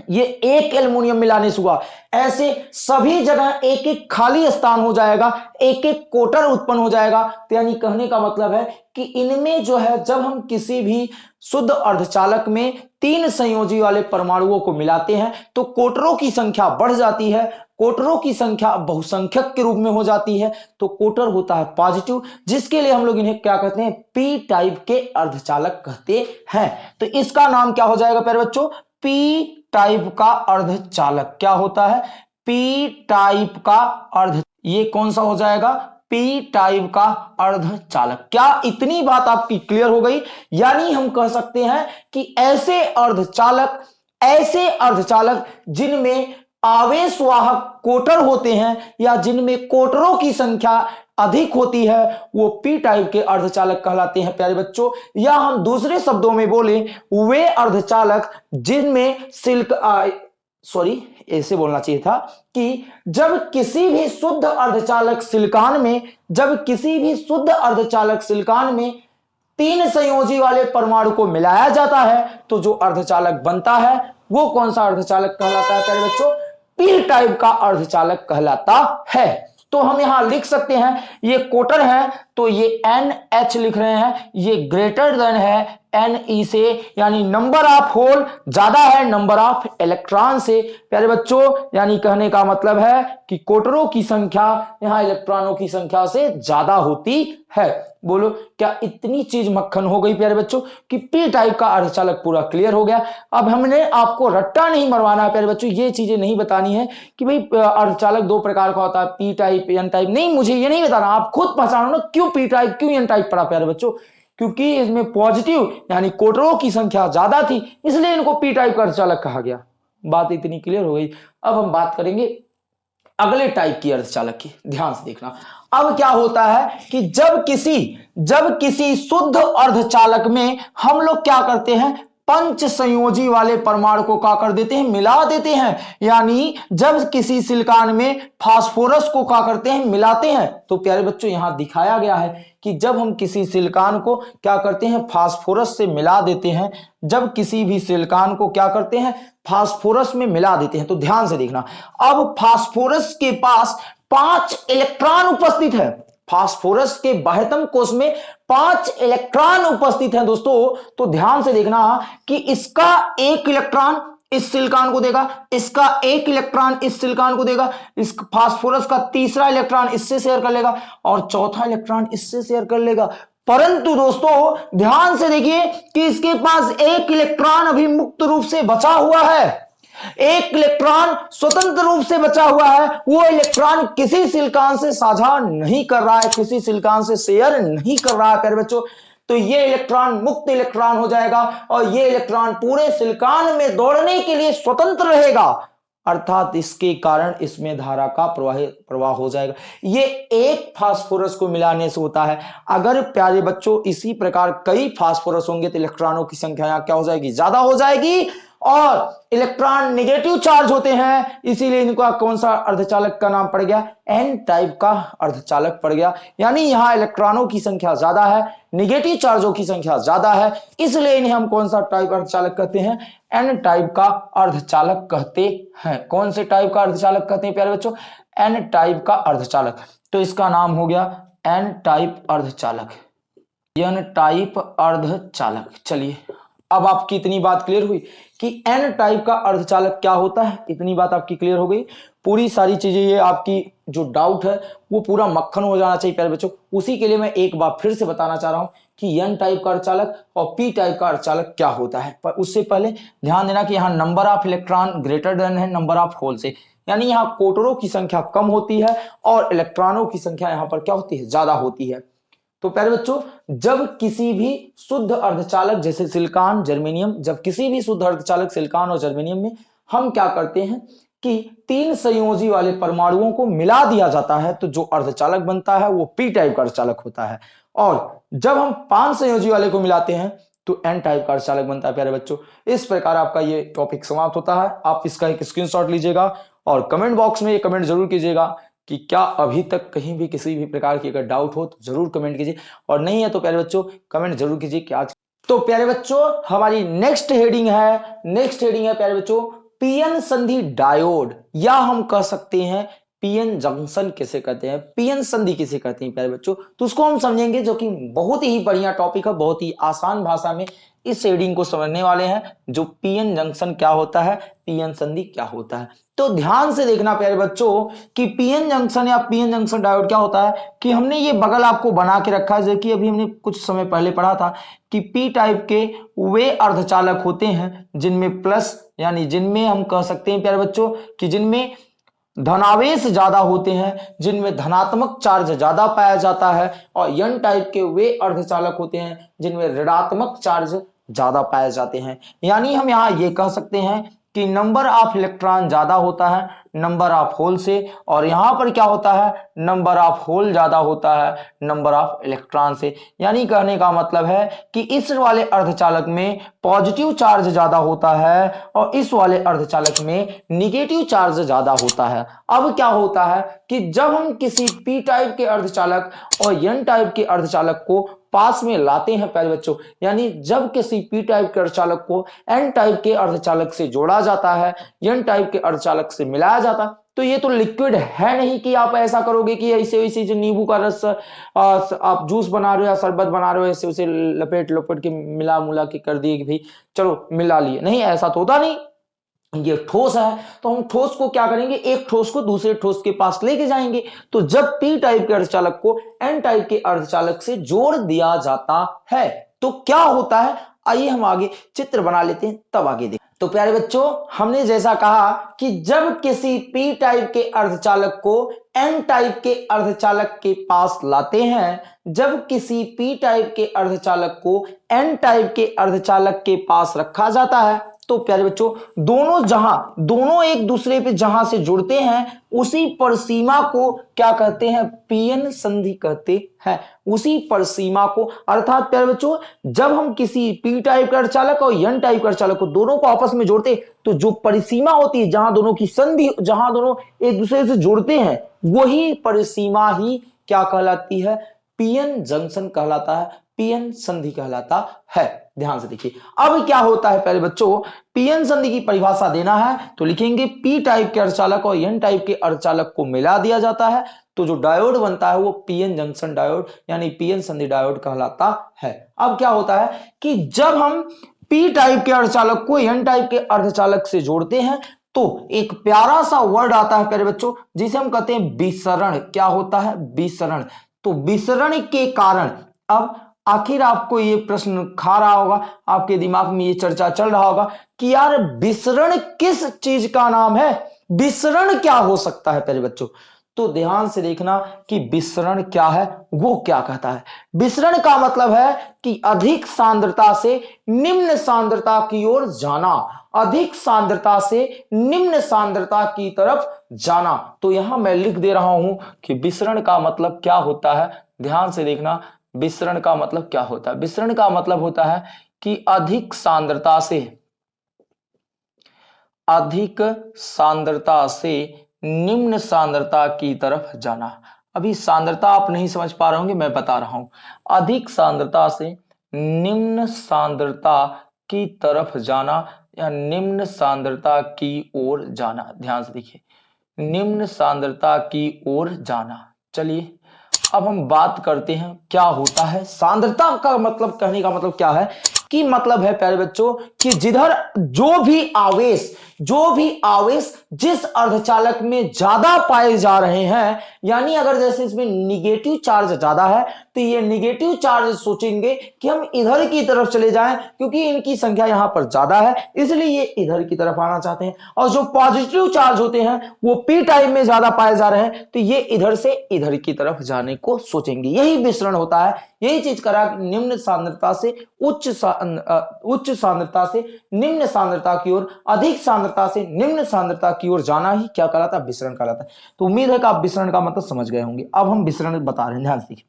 Speaker 1: ये एक एल्युमिनियम मिलाने से हुआ। ऐसे सभी जगह एक एक खाली स्थान हो जाएगा एक एक कोटर उत्पन्न हो जाएगा। तो यानी कहने का मतलब है कि इनमें जो है, जब हम किसी भी शुद्ध अर्धचालक में तीन संयोजी वाले परमाणुओं को मिलाते हैं तो कोटरों की संख्या बढ़ जाती है कोटरों की संख्या बहुसंख्यक के रूप में हो जाती है तो कोटर होता है पॉजिटिव जिसके लिए हम लोग इन्हें क्या कहते हैं? पी टाइप के अर्धचालक कहते हैं। तो इसका नाम क्या हो जाएगा प्यारे बच्चों? पी टाइप का अर्धचालक। क्या होता है? पी टाइप का अर्ध, ये कौन सा हो जाएगा? पी टाइप का अर्धचालक। क्या इतनी बात आपकी क्लियर हो गई? यानी हम कह सकते हैं कि ऐसे अर्धचालक ऐसे अर्धचालक जिनमें आवेशवाहक कोटर होते हैं या जिनमें कोटरों की संख्या अधिक होती है, वो पी टाइप के अर्धचालक कहलाते हैं, प्यारे बच्चों। या हम दूसरे शब्दों में बोले, वे अर्धचालक जिनमें सिल्क सॉरी ऐसे बोलना चाहिए था कि जब किसी भी शुद्ध अर्धचालक सिलिकॉन में, जब किसी भी शुद्ध अर्धचालक सिलिकॉन में तीन संयोजी वाले परमाणु को मिलाया जाता है तो जो अर्धचालक बनता है, वो कौन सा अर्धचालक कहलाता है, प्यारे बच्चों? पी टाइप का अर्धचालक कहलाता है। तो हम यहाँ लिख सकते हैं, ये कोटर है तो ये एन एच लिख रहे हैं, ये ग्रेटर देन है एन ई से, यानी नंबर ऑफ़ होल ज़्यादा है नंबर ऑफ़ इलेक्ट्रॉन से। प्यारे बच्चों, यानी कहने का मतलब है कि कोटरों की संख्या, यहाँ इलेक्ट्रॉनों की संख्या से ज़्यादा होती है। बोलो, क्या इतनी चीज़ मक्खन हो गई प्यारे बच्चों? कि पी टाइप का अर्धचालक पूरा क्लियर हो गया। अब हमने आपको रट्टा नहीं मरवाना है प्यारे बच्चों, ये चीज़ें नहीं बतानी है कि भाई अर्धचालक दो प्रकार का होता है पी टाइप एन टाइप नहीं, मुझे ये नहीं बताना, आप खुद पहचानो ना, क्यों पी टाइप क्यों एन टाइप पढ़ा प्यारे बच्चों? क्योंकि इसमें पॉजिटिव यानी कोटरों की संख्या ज़्यादा थी, इसलिए इनको पी टाइप का अर्धचालक कहा गया। बात इतनी क्लियर हो गई। अब हम बात करेंगे अगले टाइप की अर्धचालक की। ध्यान से देखना। अब क्या होता है कि जब किसी जब किसी शुद्ध अर्धचालक में हम लोग क्या करते हैं? पंच संयोजी वाले परमाणु को क्या कर देते हैं, मिला देते हैं। यानी जब किसी सिलिकॉन में फास्फोरस को क्या करते हैं, मिलाते हैं तो प्यारे बच्चों, यहाँ दिखाया गया है कि जब हम किसी सिलिकॉन को क्या करते हैं, फास्फोरस से मिला देते हैं। जब किसी भी सिलिकॉन को क्या करते हैं, फास्फोरस में मिला देते हैं। तो ध्यान से देखना, अब फास्फोरस के पास पाँच इलेक्ट्रॉन उपस्थित है। फास्फोरस के बाह्यतम कोष में पाँच इलेक्ट्रॉन उपस्थित हैं दोस्तों। तो ध्यान से देखना कि इसका एक इलेक्ट्रॉन इस सिलिकॉन को देगा, इसका एक इलेक्ट्रॉन इस सिलिकॉन को देगा, इस फास्फोरस का तीसरा इलेक्ट्रॉन इससे शेयर कर लेगा और चौथा इलेक्ट्रॉन इससे शेयर कर लेगा। परंतु दोस्तों, ध्यान से देखिए कि इसके पास एक इलेक्ट्रॉन अभी मुक्त रूप से बचा हुआ है। एक इलेक्ट्रॉन स्वतंत्र रूप से बचा हुआ है। वो इलेक्ट्रॉन किसी सिलिकॉन से साझा नहीं कर रहा है, किसी सिलिकॉन से शेयर नहीं कर रहा है प्यारे बच्चों। तो ये इलेक्ट्रॉन मुक्त इलेक्ट्रॉन हो जाएगा और ये इलेक्ट्रॉन पूरे सिलिकॉन में दौड़ने के लिए स्वतंत्र रहेगा। अर्थात इसके कारण इसमें धारा का प्रवाह प्रवाह हो जाएगा। ये एक फास्फोरस को मिलाने से होता है। अगर प्यारे बच्चों, इसी प्रकार कई फास्फोरस होंगे तो इलेक्ट्रॉनों की संख्या क्या हो जाएगी? ज़्यादा हो जाएगी। और इलेक्ट्रॉन नेगेटिव चार्ज होते हैं, इसीलिए इनका कौन सा अर्धचालक का नाम पड़ गया? एन टाइप का अर्धचालक पड़ गया। यानी यहाँ इलेक्ट्रॉनों की संख्या ज़्यादा है निगेटिव चार्जों की संख्या ज़्यादा है, इसलिए इन्हें हम कौन सा टाइप अर्धचालक कहते हैं? एन टाइप का अर्धचालक कहते हैं। कौन से टाइप का अर्धचालक कहते हैं प्यारे बच्चों? एन टाइप का अर्धचालक। तो इसका नाम हो गया एन टाइप अर्धचालक। एन टाइप अर्धचालक। चलिए अब आपकी इतनी बात क्लियर हुई कि एन टाइप का अर्धचालक क्या होता है? इतनी बात आपकी क्लियर हो गई। पूरी सारी चीज़ें, ये आपकी जो डाउट है, वो पूरा मक्खन हो जाना चाहिए प्यारे बच्चों। उसी के लिए मैं एक बार फिर से बताना चाह रहा हूँ कि एन टाइप का अर्धचालक और पी टाइप का अर्धचालक क्या होता है। पर उससे पहले ध्यान देना कि यहाँ number of electron greater than है नंबर ऑफ़ होल से। यानी यहाँ कोटरों की संख्या कम होती है और इलेक्ट्रॉनों की संख्या यहाँ पर क्या होती है? ज़्यादा होती है। तो प्यारे बच्चों, जब किसी भी शुद्ध अर्धचालक, जैसे सिलिकॉन, जर्मेनियम, जब किसी भी शुद्ध अर्धचालक, सिलिकॉन और जर्मेनियम में, हम क्या करते हैं कि तीन संयोजी वाले परमाणुओं को मिला दिया जाता है तो जो अर्धचालक बनता है, वो पी टाइप का अर्धचालक होता है। और जब हम पाँच संयोजी वाले को मिलाते हैं तो एन टाइप का अर्धचालक बनता है, प्यारे बच्चों। इस प्रकार आपका ये टॉपिक समाप्त होता है। आप इसका एक स्क्रीनशॉट लीजिएगा और कमेंट बॉक्स में ये कमेंट ज़रूर कीजिएगा। कि क्या अभी तक कहीं भी किसी भी प्रकार की अगर डाउट हो तो ज़रूर कमेंट कीजिए। और नहीं है तो प्यारे बच्चों कमेंट ज़रूर कीजिए कि आज तो प्यारे बच्चों, हमारी नेक्स्ट हेडिंग है नेक्स्ट हेडिंग है प्यारे बच्चों, पीएन संधि डायोड या हम कह सकते हैं पीएन जंक्शन किसे कहते हैं? पीएन संधि किसे कहते हैं, प्यारे बच्चों? तो उसको हम समझेंगे जो कि बहुत ही बढ़िया टॉपिक है, बहुत ही आसान भाषा में इस हेडिंग को समझने वाले हैं, जो पीएन जंक्शन क्या होता है, पीएन संधि क्या होता है। तो ध्यान से देखना, प्यारे बच्चों, कि पीएन जंक्शन या पीएन जंक्शन डायोड क्या होता है, कि हमने ये बगल आपको बना के रखा है, जो कि अभी हमने कुछ समय पहले पढ़ा था, कि पी टाइप के वे अर्धचालक होते हैं, जिनमें प्लस यानी जिनमें हम कह सकते हैं, प्यारे बच्चों, कि जिनमें धनावेश ज़्यादा होते हैं, जिनमें धनात्मक चार्ज ज़्यादा पाया जाता है और यन टाइप के वे अर्धचालक होते हैं, जिनमें ऋणात्मक चार्ज ज़्यादा पाए जाते हैं। यानी हम यहाँ ये कह सकते हैं कि नंबर ऑफ़ इलेक्ट्रॉन ज़्यादा होता है नंबर ऑफ़ होल से, और यहाँ पर क्या होता है? नंबर ऑफ़ होल ज़्यादा होता है, नंबर ऑफ़ इलेक्ट्रॉन से। यानी कहने का मतलब है कि इस वाले अर्धचालक में पॉजिटिव चार्ज ज़्यादा होता है, और इस वाले अर्धचालक में निगेटिव चार्ज ज़्यादा होता है। अब क्या होता है कि जब हम किसी पी टाइप के अर्धचालक और एन टाइप के अर्धचालक को पास में लाते हैं, प्यारे बच्चों, यानी जब किसी पी टाइप के अर्धचालक को एन टाइप के अर्धचालक से जोड़ा जाता है एन टाइप के अर्धचालक से मिलाया जाता। तो ये तो लिक्विड है नहीं कि आप ऐसा करोगे कि ऐसे वैसे जो नींबू का रस आप जूस बना रहे हो या शरबत बना रहे हो, ऐसे उसे लपेट लपेट के मिला मुला के कर दिए कि भाई चलो मिला लिए। नहीं, ऐसा तो होता नहीं। ये ठोस है। तो हम ठोस को क्या करेंगे? एक ठोस को दूसरे ठोस के पास लेके जाएँगे। तो जब पी टाइप के अर्धचालक को एन टाइप के अर्धचालक से जोड़ दिया जाता है तो क्या होता है? आइए हम आगे चित्र बना लेते हैं, तब आगे देखें तो प्यारे बच्चों, हमने जैसा कहा कि जब किसी पी टाइप के अर्धचालक को एन टाइप के अर्धचालक के पास लाते हैं, जब किसी पी टाइप के अर्धचालक को एन टाइप के अर्धचालक के पास रखा जाता है तो प्यारे बच्चों, दोनों जहाँ, दोनों एक दूसरे पे जहाँ से जुड़ते हैं, उसी परसीमा को क्या कहते हैं? पीएन संधि कहते हैं। उसी परसीमा को, अर्थात प्यारे बच्चों, जब हम किसी पी टाइप का चालक और यन टाइप का चालक को दोनों को आपस में जोड़ते तो जो परिसीमा होती है, जहाँ दोनों की संधि, जहाँ दोनों एक दूसरे से जुड़ते हैं, वही परिसीमा ही क्या कहलाती है? पीएन जंक्शन कहलाता है, पीएन संधि कहलाता है। ध्यान से देखिए। अब क्या होता है पहले बच्चों, पीएन संधि की परिभाषा देना है तो लिखेंगे पी टाइप के अर्धचालक और एन टाइप के अर्धचालक को मिला दिया जाता है। तो जो डायोड बनता है वो पीएन जंक्शन डायोड यानी पीएन संधि डायोड कहलाता है। अब क्या होता है कि जब हम पी टाइप के अर्धचालक को एन टाइप के अर्धचालक से जोड़ते हैं तो एक प्यारा सा वर्ड आता है प्यारे बच्चों, जिसे हम कहते हैं विसरण। क्या होता है? विसरण। तो विसरण के कारण, अब आखिर आपको ये प्रश्न खा रहा होगा, आपके दिमाग में ये चर्चा चल रहा होगा कि यार विसरण किस चीज़ का नाम है? विसरण क्या हो सकता है पहले बच्चों? तो ध्यान से देखना कि विसरण क्या है, वो क्या कहता है। विसरण का मतलब है कि अधिक सांद्रता से निम्न सांद्रता की ओर जाना, अधिक सांद्रता से निम्न सांद्रता की तरफ़ जाना। तो यहाँ मैं लिख दे रहा हूँ कि विसरण का मतलब क्या होता है? ध्यान से देखना विसरण का मतलब क्या होता है? विसरण का मतलब होता है कि अधिक सांद्रता से, अधिक सांद्रता से निम्न सांद्रता की तरफ़ जाना। अभी सांद्रता आप नहीं समझ पा रहे होंगे, मैं बता रहा हूँ। अधिक सांद्रता से निम्न सांद्रता की तरफ़ जाना या निम्न सांद्रता की ओर जाना। ध्यान से देखिए। निम्न सांद्रता की ओर जाना। चलिए अब हम बात करते हैं, क्या होता है? सांद्रता का मतलब कहने का मतलब क्या है? कि मतलब है प्यारे बच्चों, कि जिधर जो भी आवेश जो भी आवेश जिस अर्धचालक में ज़्यादा पाए जा रहे हैं, यानी अगर जैसे इसमें निगेटिव चार्ज ज़्यादा है तो ये निगेटिव चार्ज सोचेंगे कि हम इधर की तरफ़ चले जाएँ, क्योंकि इनकी संख्या यहाँ पर ज़्यादा है, इसलिए ये इधर की तरफ़ आना चाहते हैं। और जो पॉजिटिव चार्ज होते हैं, वो पी टाइप में ज़्यादा पाए जा रहे हैं तो ये इधर से इधर की तरफ़ जाने को सोचेंगे। यही मिश्रण होता है, यही चीज़ करा निम्न सांद्रता से उच्च उच्च सांद्रता से निम्न सांद्रता की ओर, अधिक सांद्रता से, निम्न सांद्रता की ओर जाना ही क्या कहलाता है? विसरण कहलाता है। तो उम्मीद है कि आप विसरण का मतलब समझ गए होंगे। अब हम विसरण बता रहे हैं, ध्यान से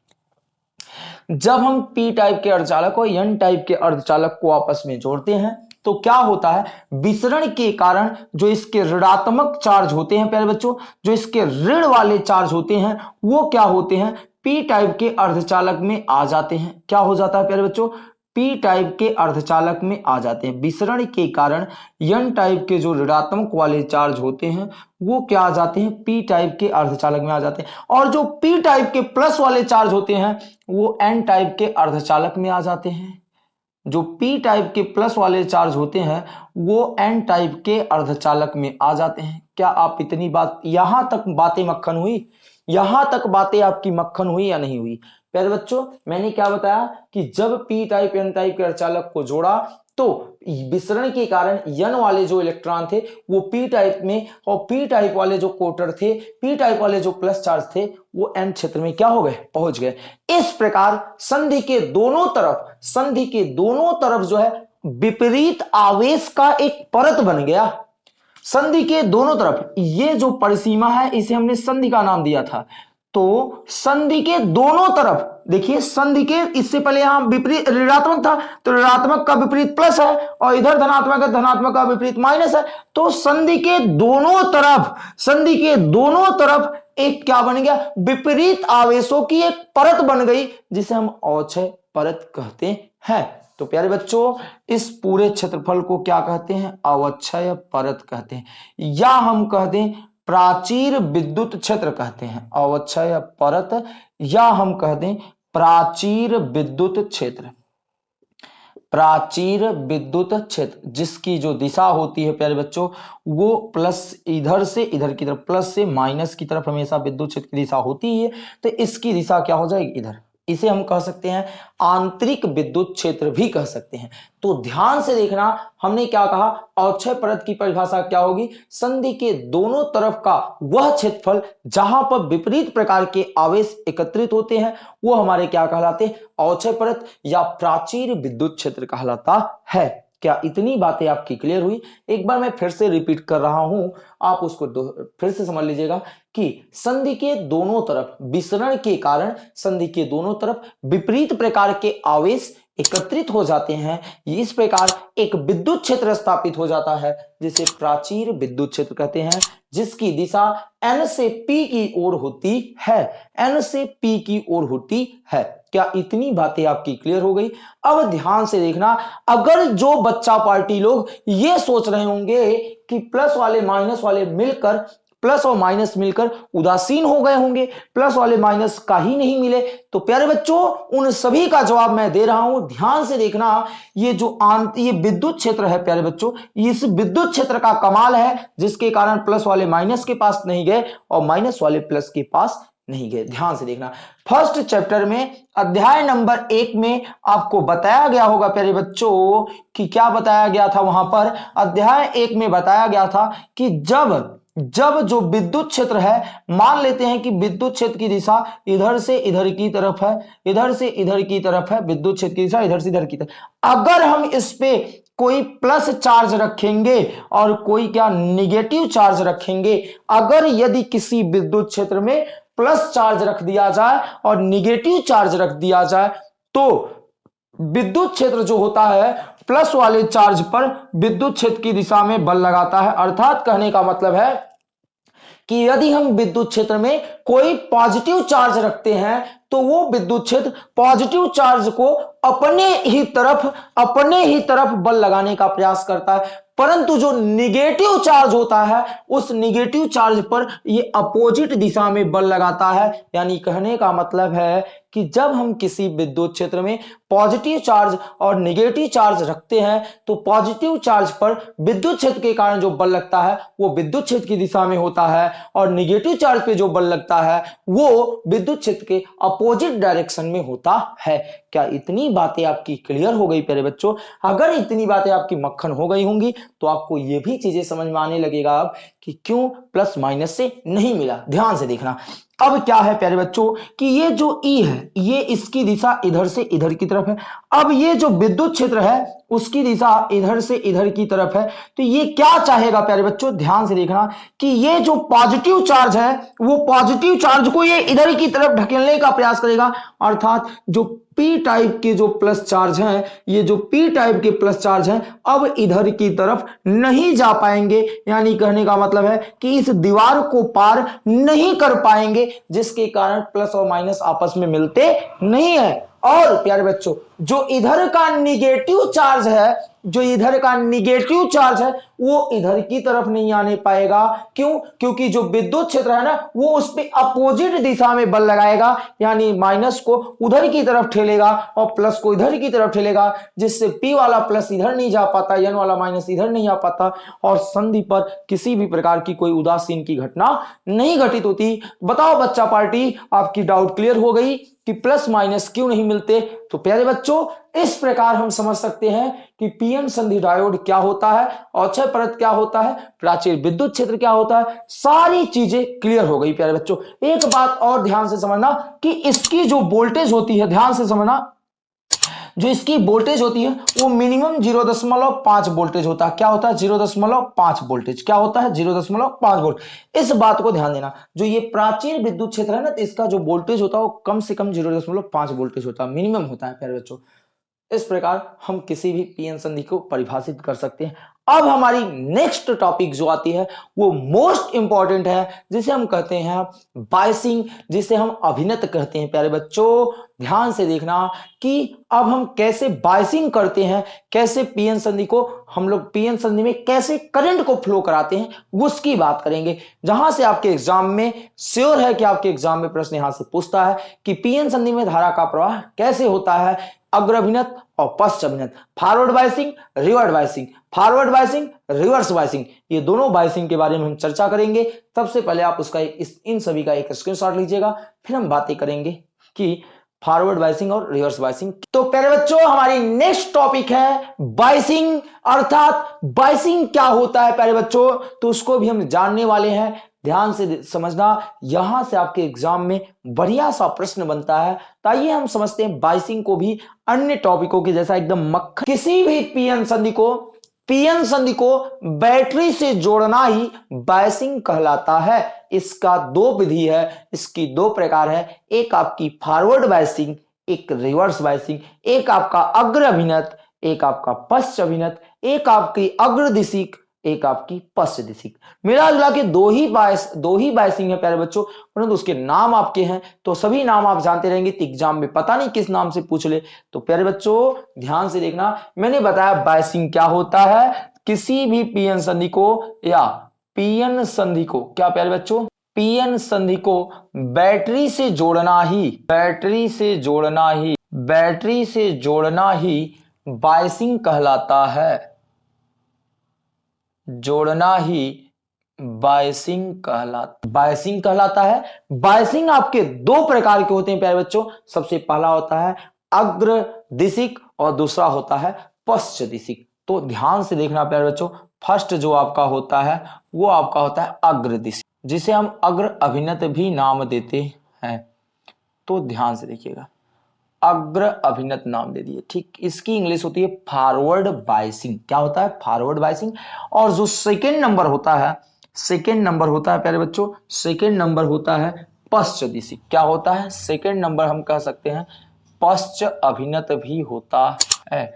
Speaker 1: जब हम पी टाइप के अर्धचालक और एन टाइप के अर्धचालक को आपस में जोड़ते हैं तो क्या होता है? विसरण के कारण जो इसके ऋणात्मक चार्ज होते हैं, प्यारे बच्चों, जो इसके ऋण वाले चार्ज होते हैं, वो क्या होते हैं? पी टाइप के अर्धचालक में आ जाते हैं। क्या हो जाता है, प्यारे बच्चों? पी टाइप के अर्धचालक में आ जाते हैं। विसरण के कारण यन टाइप के जो ऋणात्मक वाले चार्ज होते हैं, वो क्या आ जाते हैं? पी टाइप के अर्धचालक में आ जाते हैं। और जो पी टाइप के प्लस वाले चार्ज होते हैं, वो एन टाइप के अर्धचालक में आ जाते हैं। जो पी टाइप के प्लस वाले चार्ज होते हैं, वो एन टाइप के अर्धचालक में आ जाते हैं। क्या आप इतनी बात, यहाँ तक बातें मक्खन हुई? यहाँ तक बातें आपकी मक्खन हुई या नहीं हुई? प्यारे बच्चों, मैंने क्या बताया कि जब पी टाइप एन टाइप के अर्चालक को जोड़ा तो विसरण के कारण यन वाले जो इलेक्ट्रॉन थे, वो पी टाइप में और पी टाइप वाले जो कोटर थे पी टाइप वाले जो प्लस चार्ज थे, वो एन क्षेत्र में क्या हो गए? पहुँच गए। इस प्रकार संधि के दोनों तरफ़, संधि के दोनों तरफ़ जो है, विपरीत आवेश का एक परत बन गया। संधि के दोनों तरफ़, ये जो परिसीमा है, इसे हमने संधि का नाम दिया था। तो संधि के दोनों तरफ़, देखिए संधि के इससे पहले यहाँ विपरीत ऋणात्मक था तो ऋणात्मक का विपरीत प्लस है और इधर धनात्मक है, धनात्मक का विपरीत माइनस है। तो संधि के दोनों तरफ़, संधि के दोनों तरफ़ एक क्या बन गया? विपरीत आवेशों की एक परत बन गई, जिसे हम औचय परत कहते हैं। तो प्यारे बच्चों, इस पूरे क्षेत्रफल को क्या कहते हैं? अवच्छय परत कहते हैं। या हम कहते हैं प्राचीर विद्युत क्षेत्र कहते हैं अवक्षय परत, या हम कह दें प्राचीर विद्युत क्षेत्र। प्राचीर विद्युत क्षेत्र, जिसकी जो दिशा होती है, प्यारे बच्चों, वो प्लस इधर से इधर की तरफ़, प्लस से माइनस की तरफ़ हमेशा विद्युत क्षेत्र की दिशा होती है तो इसकी दिशा क्या हो जाएगी? इधर। इसे हम कह सकते हैं आंतरिक विद्युत क्षेत्र भी कह सकते हैं। तो ध्यान से देखना, हमने क्या कहा, अक्षय परत की परिभाषा क्या होगी? संधि के दोनों तरफ़ का वह क्षेत्रफल जहाँ पर विपरीत प्रकार के आवेश एकत्रित होते हैं, वो हमारे क्या कहलाते हैं? अक्षय परत या प्राचीर विद्युत क्षेत्र कहलाता है। क्या इतनी बातें आपकी क्लियर हुई? एक बार मैं फिर से रिपीट कर रहा हूँ। आप उसको फिर से समझ लीजिएगा कि संधि के दोनों तरफ़ विसरण के कारण, संधि के दोनों तरफ़ विपरीत प्रकार के आवेश एकत्रित हो जाते हैं इस प्रकार एक विद्युत क्षेत्र स्थापित हो जाता है, जिसे प्राचीर विद्युत क्षेत्र कहते हैं, जिसकी दिशा एन से पी की ओर होती है। एन से पी की ओर होती है। क्या इतनी बातें आपकी क्लियर हो गई? अब ध्यान से देखना, अगर जो बच्चा पार्टी लोग ये सोच रहे होंगे कि प्लस वाले माइनस वाले मिलकर प्लस और माइनस मिलकर उदासीन हो गए होंगे। प्लस वाले माइनस का ही नहीं मिले। तो प्यारे बच्चों, उन सभी का जवाब मैं दे रहा हूँ। ध्यान से देखना, ये जो आंत ये विद्युत क्षेत्र है प्यारे बच्चों, इस विद्युत क्षेत्र का कमाल है, जिसके कारण प्लस वाले माइनस के पास नहीं गए और माइनस वाले प्लस के पास नहीं गए। ध्यान से देखना। फ़र्स्ट चैप्टर में, अध्याय नंबर एक में आपको बताया गया होगा प्यारे बच्चों कि क्या बताया गया था वहाँ पर। अध्याय एक में बताया गया था कि जब जब जो विद्युत क्षेत्र है, मान लेते हैं कि विद्युत क्षेत्र की दिशा इधर से इधर की तरफ़ है, इधर से इधर की तरफ़ है, विद्युत क्षेत्र की दिशा इधर से इधर की तरफ़। अगर हम इस पे कोई प्लस चार्ज रखेंगे और कोई क्या निगेटिव चार्ज रखेंगे, अगर यदि किसी विद्युत क्षेत्र में प्लस चार्ज रख दिया जाए और निगेटिव चार्ज रख दिया जाए तो विद्युत क्षेत्र जो होता है, प्लस वाले चार्ज पर विद्युत क्षेत्र की दिशा में बल लगाता है। अर्थात कहने का मतलब है कि यदि हम विद्युत क्षेत्र में कोई पॉजिटिव चार्ज रखते हैं तो वो विद्युत क्षेत्र पॉजिटिव चार्ज को अपने ही तरफ़, अपने ही तरफ़ बल लगाने का प्रयास करता है। परंतु जो निगेटिव चार्ज होता है, उस निगेटिव चार्ज पर ये अपोजिट दिशा में बल लगाता है। यानी कहने का मतलब है कि जब हम किसी विद्युत क्षेत्र में पॉजिटिव चार्ज और निगेटिव चार्ज रखते हैं तो पॉजिटिव चार्ज पर विद्युत क्षेत्र के कारण जो बल लगता है, वो विद्युत क्षेत्र की दिशा में होता है और निगेटिव चार्ज पे जो बल लगता है, वो विद्युत क्षेत्र के अपोजिट डायरेक्शन में होता है। क्या इतनी बातें आपकी क्लियर हो गई प्यारे बच्चों? अगर इतनी बातें आपकी मक्खन हो गई होंगी तो आपको ये भी चीज़ें समझ में आने लगेगा अब कि क्यों प्लस माइनस से नहीं मिला? ध्यान से देखना। अब क्या है प्यारे बच्चों? कि ये जो ई है, ये इसकी दिशा इधर से इधर की तरफ़ है। अब ये जो विद्युत क्षेत्र है, उसकी दिशा इधर से इधर की तरफ़ है। तो ये क्या चाहेगा प्यारे बच्चों? ध्यान से देखना कि ये जो पॉजिटिव चार्ज है, वो पॉजिटिव चार्ज को ये इधर की तरफ़ ढकेलने का प्रयास करेगा। अर्थात जो पी टाइप के जो प्लस चार्ज हैं, ये जो पी टाइप के प्लस चार्ज हैं, अब इधर की तरफ़ नहीं जा पाएँगे। यानी कहने का मतलब है कि इस दीवार को पार नहीं कर पाएँगे, जिसके कारण प्लस और माइनस आपस में मिलते नहीं है। और प्यारे बच्चों, जो इधर का निगेटिव चार्ज है, जो इधर का निगेटिव चार्ज है, वो इधर की तरफ़ नहीं आने पाएगा। क्यों? क्योंकि जो विद्युत क्षेत्र है ना, वो उस पर अपोजिट दिशा में बल लगाएगा, यानी माइनस को उधर की तरफ़ ठेलेगा और प्लस को इधर की तरफ़ ठेलेगा, जिससे पी वाला प्लस इधर नहीं जा पाता एन वाला माइनस इधर नहीं आ पाता, और संधि पर किसी भी प्रकार की कोई उदासीन की घटना नहीं घटित होती। बताओ बच्चा पार्टी, आपकी डाउट क्लियर हो गई। कि प्लस माइनस क्यों नहीं मिलते? तो प्यारे बच्चों, इस प्रकार हम समझ सकते हैं कि पीएन संधि डायोड क्या होता है, अक्षय परत क्या होता है प्राचीर विद्युत क्षेत्र क्या होता है, सारी चीज़ें क्लियर हो गई प्यारे बच्चों। एक बात और ध्यान से समझना कि इसकी जो वोल्टेज होती है, ध्यान से समझना जो इसकी वोल्टेज होती है, वो मिनिमम ज़ीरो दशमलव पाँच वोल्टेज होता है। क्या होता है? ज़ीरो दशमलव पाँच वोल्टेज क्या होता है? ज़ीरो दशमलव पाँच वोल्ट इस बात को ध्यान देना, जो ये प्राचीन विद्युत क्षेत्र है ना तो इसका जो वोल्टेज होता है, वो कम से कम ज़ीरो दशमलव पाँच वोल्टेज होता है। मिनिमम होता है, प्यारे बच्चों। इस प्रकार हम किसी भी पीएन संधि को परिभाषित कर सकते हैं। अब हमारी नेक्स्ट टॉपिक जो आती है, वो मोस्ट इंपॉर्टेंट है, जिसे हम कहते हैं बाइसिंग जिसे हम अभिनत कहते हैं, प्यारे बच्चों। ध्यान से देखना कि अब हम कैसे बाइसिंग करते हैं, कैसे पीएन संधि को, हम लोग पीएन संधि में कैसे करंट को फ्लो कराते हैं, उसकी बात करेंगे। जहाँ से आपके एग्ज़ाम में श्योर है कि आपके एग्ज़ाम में प्रश्न यहाँ से पूछता है कि पीएन संधि में धारा का प्रवाह कैसे होता है अग्र अभिनत और पश्च अभिनत forward biasing reverse biasing forward biasing reverse biasing ये दोनों बाइसिंग के बारे में हम चर्चा करेंगे। सबसे पहले आप उसका इस, इन सभी का एक स्क्रीनशॉट लीजिएगा। फिर हम बातें करेंगे कि फॉरवर्ड बाइसिंग और रिवर्स बाइसिंग तो पहले बच्चों, हमारी नेक्स्ट टॉपिक है बाइसिंग अर्थात बाइसिंग क्या होता है प्यारे बच्चों? तो उसको भी हम जानने वाले हैं। ध्यान से समझना, यहाँ से आपके एग्ज़ाम में बढ़िया सा प्रश्न बनता है। ताइए हम समझते हैं बाइसिंग को भी अन्य टॉपिकों के जैसा एकदम मक्खन, किसी भी पीएन संधि को, पीएन संधि को बैटरी से जोड़ना ही बाइसिंग कहलाता है। इसका दो विधि है, इसकी दो प्रकार है। एक आपकी फॉरवर्ड बाइसिंग, एक रिवर्स बाइसिंग। एक आपका अग्र अभिनत, एक आपका पश्च अभिनत। एक आपकी अग्र दिशिक एक आपकी पश्च दिशिक मिला जुला के दो ही बायस, दो ही बायसिंग है प्यारे बच्चों, परंतु उसके नाम आपके हैं तो सभी नाम आप जानते रहेंगे एग्ज़ाम में पता नहीं किस नाम से पूछ ले। तो प्यारे बच्चों, ध्यान से देखना, मैंने बताया बायसिंग क्या होता है, किसी भी पीएन संधि को, या पीएन संधि को, क्या प्यारे बच्चों? पीएन संधि को बैटरी से जोड़ना ही, बैटरी से जोड़ना ही, बैटरी से जोड़ना ही बायसिंग कहलाता है। जोड़ना ही बायसिंग कहलाता बायसिंग कहलाता है। बायसिंग आपके दो प्रकार के होते हैं, प्यारे बच्चों। सबसे पहला होता है अग्र दिशिक और दूसरा होता है पश्च दिशिक। तो ध्यान से देखना, प्यारे बच्चों, फ़र्स्ट जो आपका होता है, वो आपका होता है अग्र दिशिक, जिसे हम अग्र अभिनत भी नाम देते हैं। तो ध्यान से देखिएगा। अग्र अभिनत नाम दे दिए। ठीक, इसकी इंग्लिश होती है फॉरवर्ड बाइसिंग क्या होता है? फॉरवर्ड बाइसिंग और जो सेकेंड नंबर होता है सेकेंड नंबर होता है, प्यारे बच्चों सेकेंड नंबर होता है पश्च दिशी क्या होता है? सेकेंड नंबर हम कह सकते हैं, पश्च अभिनत भी होता है।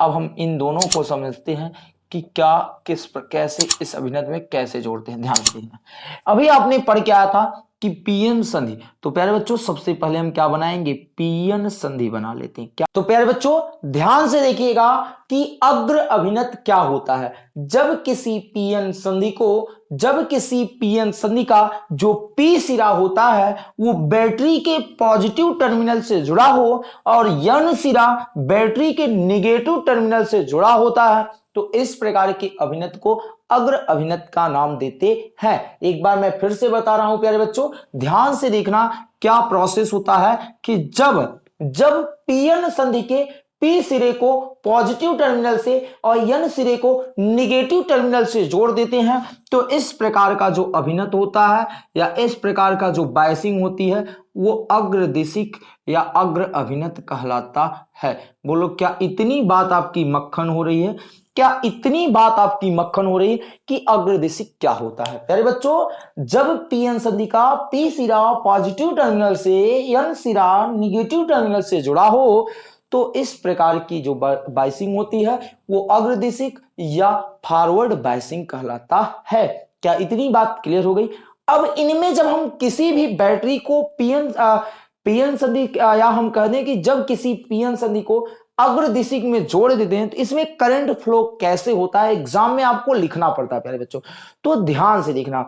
Speaker 1: अब हम इन दोनों को समझते हैं कि क्या, किस पर, कैसे इस अभिनत में कैसे जोड़ते हैं। ध्यान देना। अभी आपने पढ़ क्या था कि पीएन संधि। तो प्यारे बच्चों, सबसे पहले हम क्या बनाएँगे? पीएन संधि बना लेते हैं। क्या तो प्यारे बच्चों, ध्यान से देखिएगा कि अग्र अभिनत क्या होता है। जब किसी पीएन संधि को, जब किसी पीएन संधि का जो पी सिरा होता है, वो बैटरी के पॉजिटिव टर्मिनल से जुड़ा हो और यन सिरा बैटरी के निगेटिव टर्मिनल से जुड़ा होता है तो इस प्रकार के अभिनत को अग्र अभिनत का नाम देते हैं। एक बार मैं फिर से बता रहा हूँ, प्यारे बच्चों, ध्यान से देखना क्या प्रोसेस होता है कि जब जब पीएन संधि के पी सिरे को पॉजिटिव टर्मिनल से और यन सिरे को निगेटिव टर्मिनल से जोड़ देते हैं तो इस प्रकार का जो अभिनत होता है या इस प्रकार का जो बायसिंग होती है, वो अग्रदिशिक या अग्र अभिनत कहलाता है। बोलो, क्या इतनी बात आपकी मक्खन हो रही है? क्या इतनी बात आपकी मक्खन हो रही कि अग्रदिशिक क्या होता है? प्यारे बच्चों, जब पीएन संधि का पी सिरा पॉजिटिव टर्मिनल से, एन सिरा निगेटिव टर्मिनल से जुड़ा हो तो इस प्रकार की जो बाइसिंग होती है, वो अग्रदेशिक या फॉरवर्ड बाइसिंग कहलाता है। क्या इतनी बात क्लियर हो गई? अब इनमें जब हम किसी भी बैटरी को पीएन पीएन संधि या हम कह दें कि जब किसी पीएन संधि को अग्र दिशिक में जोड़ देते हैं तो इसमें करंट फ्लो कैसे होता है? एग्ज़ाम में आपको लिखना पड़ता है, प्यारे बच्चों। तो ध्यान से देखना,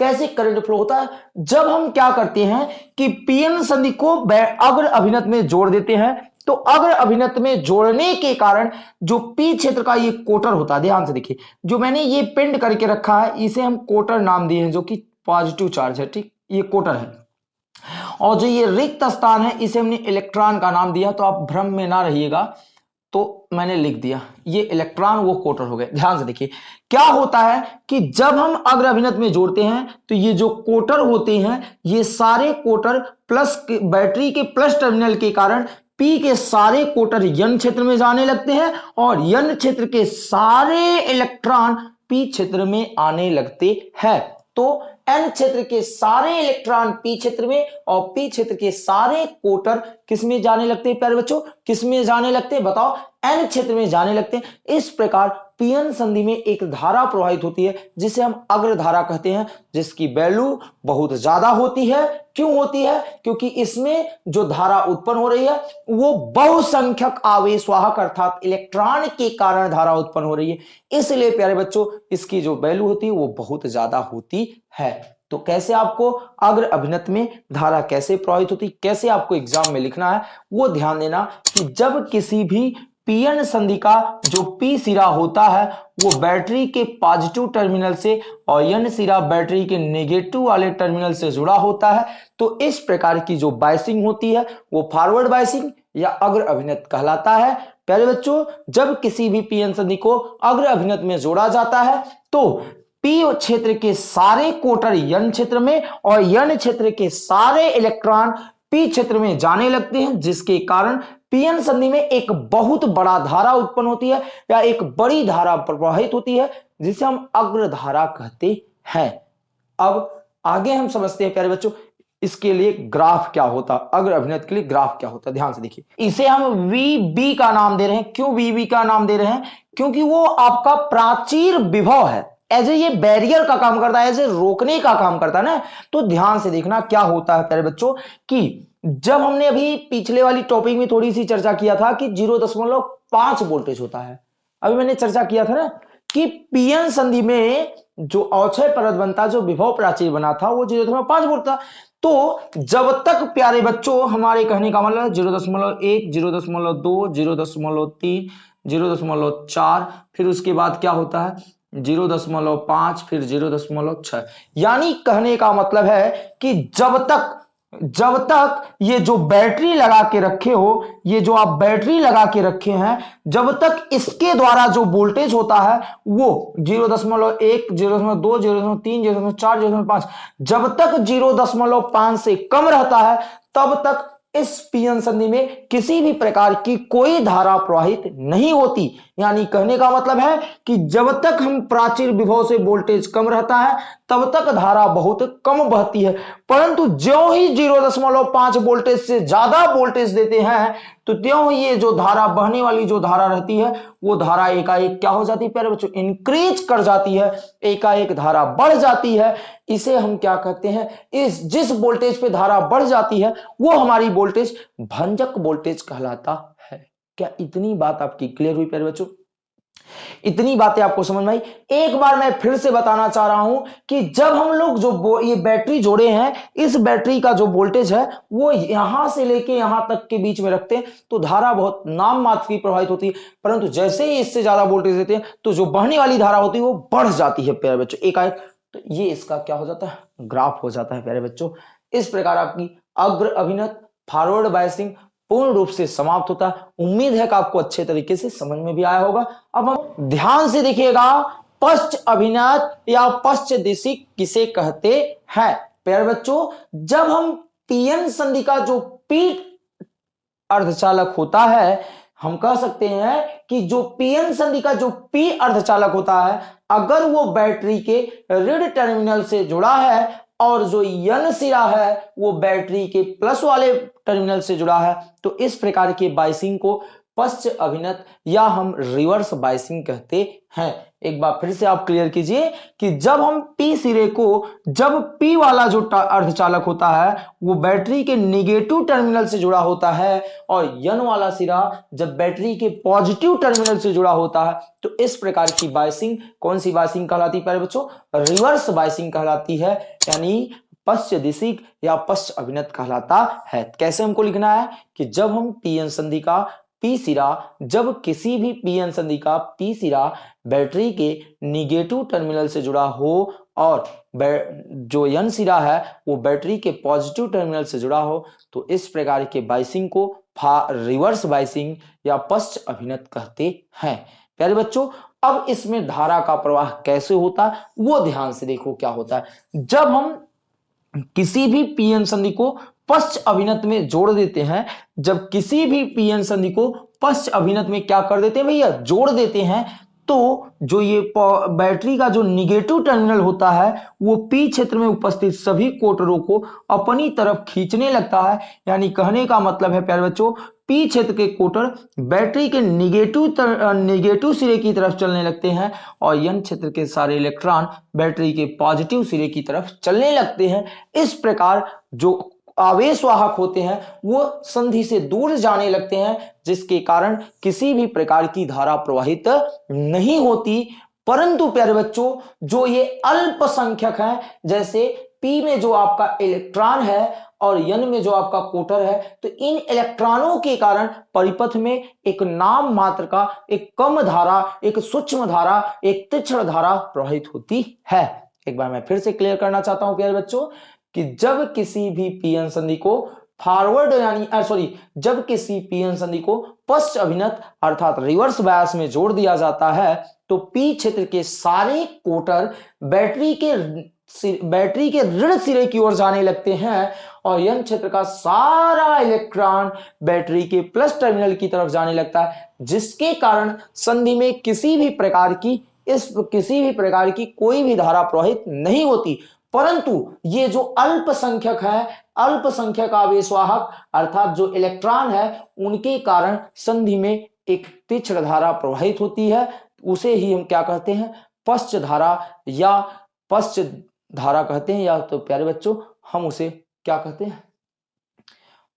Speaker 1: कैसे करंट फ्लो होता है? जब हम क्या करते हैं कि पीएन संधि को अग्र अभिनत में जोड़ देते हैं तो अग्र अभिनत में जोड़ने के कारण जो पी क्षेत्र का ये कोटर होता है, ध्यान से देखिए, जो मैंने ये पिंड करके रखा है, इसे हम कोटर नाम दिए हैं, जो कि पॉजिटिव चार्ज है, ठीक? ये कोटर है। और जो ये रिक्त स्थान है, इसे हमने इलेक्ट्रॉन का नाम दिया तो आप भ्रम में ना रहिएगा। तो मैंने लिख दिया, ये इलेक्ट्रॉन वो कोटर हो गए। ध्यान से देखिए, क्या होता है कि जब हम अग्र अभिनत में जोड़ते हैं तो ये जो कोटर होते हैं, ये सारे कोटर प्लस के बैटरी के प्लस टर्मिनल के कारण पी के सारे कोटर यन क्षेत्र में जाने लगते हैं और यन क्षेत्र के सारे इलेक्ट्रॉन पी क्षेत्र में आने लगते हैं। तो एन क्षेत्र के सारे इलेक्ट्रॉन पी क्षेत्र में और पी क्षेत्र के सारे कोटर किसमें जाने लगते हैं, प्यारे बच्चों? किसमें जाने लगते हैं? बताओ। एन क्षेत्र में जाने लगते हैं। इस प्रकार पीएन संधि में एक धारा प्रवाहित होती है, जिसे हम अग्र धारा कहते हैं, जिसकी वैल्यू बहुत ज़्यादा होती है। क्यों होती है? क्योंकि इसमें जो धारा उत्पन्न हो रही है, वो बहुसंख्यक आवेशवाहक अर्थात इलेक्ट्रॉन के कारण धारा उत्पन्न हो रही है। इसलिए प्यारे बच्चों, इसकी जो वैल्यू होती है, वो बहुत ज़्यादा होती है। तो कैसे आपको अग्र अभिनत में धारा कैसे प्रभावित होती, कैसे आपको एग्ज़ाम में लिखना है, वो ध्यान देना कि जब किसी भी पीएन संधि का जो पी सिरा होता है, वो बैटरी के पॉजिटिव टर्मिनल से और एन सिरा बैटरी के नेगेटिव वाले टर्मिनल से जुड़ा होता है तो इस प्रकार की जो बाइसिंग होती है, वो फॉरवर्ड बाइसिंग या अग्र अभिनत कहलाता है। पहले बच्चों, जब किसी भी पीएन संधि को अग्र अभिनत में जोड़ा जाता है तो पी क्षेत्र के सारे कोटर यन क्षेत्र में और यन क्षेत्र के सारे इलेक्ट्रॉन पी क्षेत्र में जाने लगते हैं, जिसके कारण पीएन संधि में एक बहुत बड़ा धारा उत्पन्न होती है या एक बड़ी धारा प्रवाहित होती है, जिसे हम अग्र धारा कहते हैं। अब आगे हम समझते हैं, प्यारे बच्चों, इसके लिए ग्राफ क्या होता, अग्र अभिनत के लिए ग्राफ क्या होता, ध्यान से देखिए। इसे हम वी बी का नाम दे रहे हैं। क्यों वी बी का नाम दे रहे हैं? क्योंकि वो आपका प्राचीर विभव है। एज ए ये बैरियर का काम करता है एज ए रोकने का काम करता है ना तो ध्यान से देखना क्या होता है, प्यारे बच्चों, कि जब हमने अभी पिछले वाली टॉपिक में थोड़ी सी चर्चा किया था कि ज़ीरो दशमलव पाँच वोल्टेज होता है। अभी मैंने चर्चा किया था ना कि पीएन संधि में जो अवक्षय परत बनता, जो विभव प्राचीर बना था, वो ज़ीरो दशमलव पाँच वोल्ट था। तो जब तक प्यारे बच्चों, हमारे कहने का मतलब ज़ीरो दशमलव एक ज़ीरो दशमलव दो ज़ीरो दशमलव तीन ज़ीरो दशमलव चार, फिर उसके बाद क्या होता है? ज़ीरो दशमलव पाँच, फिर ज़ीरो दशमलव छह। यानी कहने का मतलब है कि जब तक जब तक ये जो बैटरी लगा के रखे हो, ये जो आप बैटरी लगा के रखे हैं, जब तक इसके द्वारा जो वोल्टेज होता है, वो ज़ीरो दशमलव एक, ज़ीरो दशमलव दो, ज़ीरो दशमलव तीन, ज़ीरो दशमलव चार, ज़ीरो दशमलव पाँच, जब तक ज़ीरो दशमलव पाँच से कम रहता है, तब तक इस पीएन संधि में किसी भी प्रकार की कोई धारा प्रवाहित नहीं होती। यानी कहने का मतलब है कि जब तक हम प्राचीर विभव से वोल्टेज कम रहता है, तब तक धारा बहुत कम बहती है। परंतु जो ही ज़ीरो दशमलव पाँच वोल्टेज से ज़्यादा वोल्टेज देते हैं तो त्यों ये जो धारा बहने वाली जो धारा रहती है, वो धारा एकाएक क्या हो जाती है, प्यारे बच्चों? इंक्रीज कर जाती है। एकाएक धारा बढ़ जाती है। इसे हम क्या कहते हैं? इस, जिस वोल्टेज पे धारा बढ़ जाती है, वो हमारी वोल्टेज भंजक वोल्टेज कहलाता क्या इतनी बात आपकी क्लियर हुई प्यारे बच्चों? इतनी बातें आपको समझ में आई। एक बार मैं फिर से बताना चाह रहा हूँ कि जब हम लोग जो ये बैटरी जोड़े हैं, इस बैटरी का जो वोल्टेज है, वो यहाँ से लेके यहाँ तक के बीच में रखते हैं तो धारा बहुत नाम मात्र की प्रभावित होती है। परंतु जैसे ही इससे ज़्यादा वोल्टेज देते हैं तो जो बहने वाली धारा होती है, वो बढ़ जाती है प्यारे बच्चों। एकाएक तो ये इसका क्या हो जाता है? ग्राफ हो जाता है प्यारे बच्चों। इस प्रकार आपकी अग्र अभिनत फॉरवर्ड बायसिंग पूर्ण रूप से समाप्त होता है। उम्मीद है कि आपको अच्छे तरीके से समझ में भी आया होगा। अब हम ध्यान से देखिएगा, पश्च अभिनत या पश्च दिशी किसे कहते हैं? प्यार बच्चों, जब हम पीएन संधि का जो पी अर्धचालक होता है, हम कह सकते हैं कि जो पीएन संधि का जो पी अर्धचालक होता है, अगर वो बैटरी के ऋण टर्मिनल से जुड़ा है और जो यन सिरा है, वो बैटरी के प्लस वाले टर्मिनल से जुड़ा है। तो इस प्रकार के बाइसिंग को पश्च अभिनत या हम रिवर्स बाइसिंग कहते हैं। एक बार फिर से आप क्लियर कीजिए कि जब हम पी सिरे को, जब पी वाला जो अर्धचालक होता है, वो बैटरी के निगेटिव टर्मिनल से जुड़ा होता है और यन वाला सिरा जब बैटरी के पॉजिटिव टर्मिनल से जुड़ा होता है तो इस प्रकार की बाइसिंग कौन सी बाइसिंग कहलाती है बच्चों? रिवर्स बाइसिंग कहलाती है, यानी पश्च दिशिक या पश्च अभिनत कहलाता है। कैसे हमको लिखना है कि जब हम पीएन संधि का पी सिरा, जब किसी भी पीएन संधि का पी सिरा बैटरी के निगेटिव टर्मिनल से जुड़ा हो और जो यन सिरा है, वो बैटरी के पॉजिटिव टर्मिनल से जुड़ा हो तो इस प्रकार के बाइसिंग को फा, रिवर्स बाइसिंग या पश्च अभिनत कहते हैं। प्यारे बच्चों, अब इसमें धारा का प्रवाह कैसे होता है वो ध्यान से देखो क्या होता है। जब हम किसी भी पीएन संधि को पश्च अभिनत में जोड़ देते हैं। जब किसी भी पीएन संधि को पश्च अभिनत में क्या कर देते हैं भैया? जोड़ देते हैं। तो जो ये बैटरी का जो निगेटिव टर्मिनल होता है, वो पी क्षेत्र में उपस्थित सभी कोटरों को अपनी तरफ़ खींचने लगता है। यानी कहने का मतलब है, प्यारे बच्चों, पी क्षेत्र के कोटर बैटरी के निगेटिव निगेटिव सिरे की तरफ़ चलने लगते हैं और यन क्षेत्र के सारे इलेक्ट्रॉन बैटरी के पॉजिटिव सिरे की तरफ़ चलने लगते हैं। इस प्रकार जो आवेश वाहक होते हैं, वो संधि से दूर जाने लगते हैं, जिसके कारण किसी भी प्रकार की धारा प्रवाहित नहीं होती। परंतु प्यारे बच्चों, जो ये अल्पसंख्यक है, जैसे पी में जो आपका इलेक्ट्रॉन है और यन में जो आपका कोटर है तो इन इलेक्ट्रॉनों के कारण परिपथ में एक नाम मात्र का, एक कम धारा, एक सूक्ष्म धारा, एक तीक्ष्ण धारा प्रवाहित होती है। एक बार मैं फिर से क्लियर करना चाहता हूँ, प्यारे बच्चों। कि जब किसी भी पीएन संधि को फॉरवर्ड यानी सॉरी जब किसी पीएन संधि को पश्च अभिनत अर्थात रिवर्स बायस में जोड़ दिया जाता है तो पी क्षेत्र के सारे कोटर बैटरी के बैटरी के ऋण सिरे की ओर जाने लगते हैं और यन क्षेत्र का सारा इलेक्ट्रॉन बैटरी के प्लस टर्मिनल की तरफ़ जाने लगता है, जिसके कारण संधि में किसी भी प्रकार की, इस किसी भी प्रकार की कोई भी धारा प्रवाहित नहीं होती। परंतु ये जो अल्पसंख्यक है अल्पसंख्यक आवेशवाहक अर्थात जो इलेक्ट्रॉन है, उनके कारण संधि में एक तीक्ष्ण धारा प्रवाहित होती है। उसे ही हम क्या कहते हैं? पश्च धारा या पश्च धारा कहते हैं। या तो प्यारे बच्चों, हम उसे क्या कहते हैं?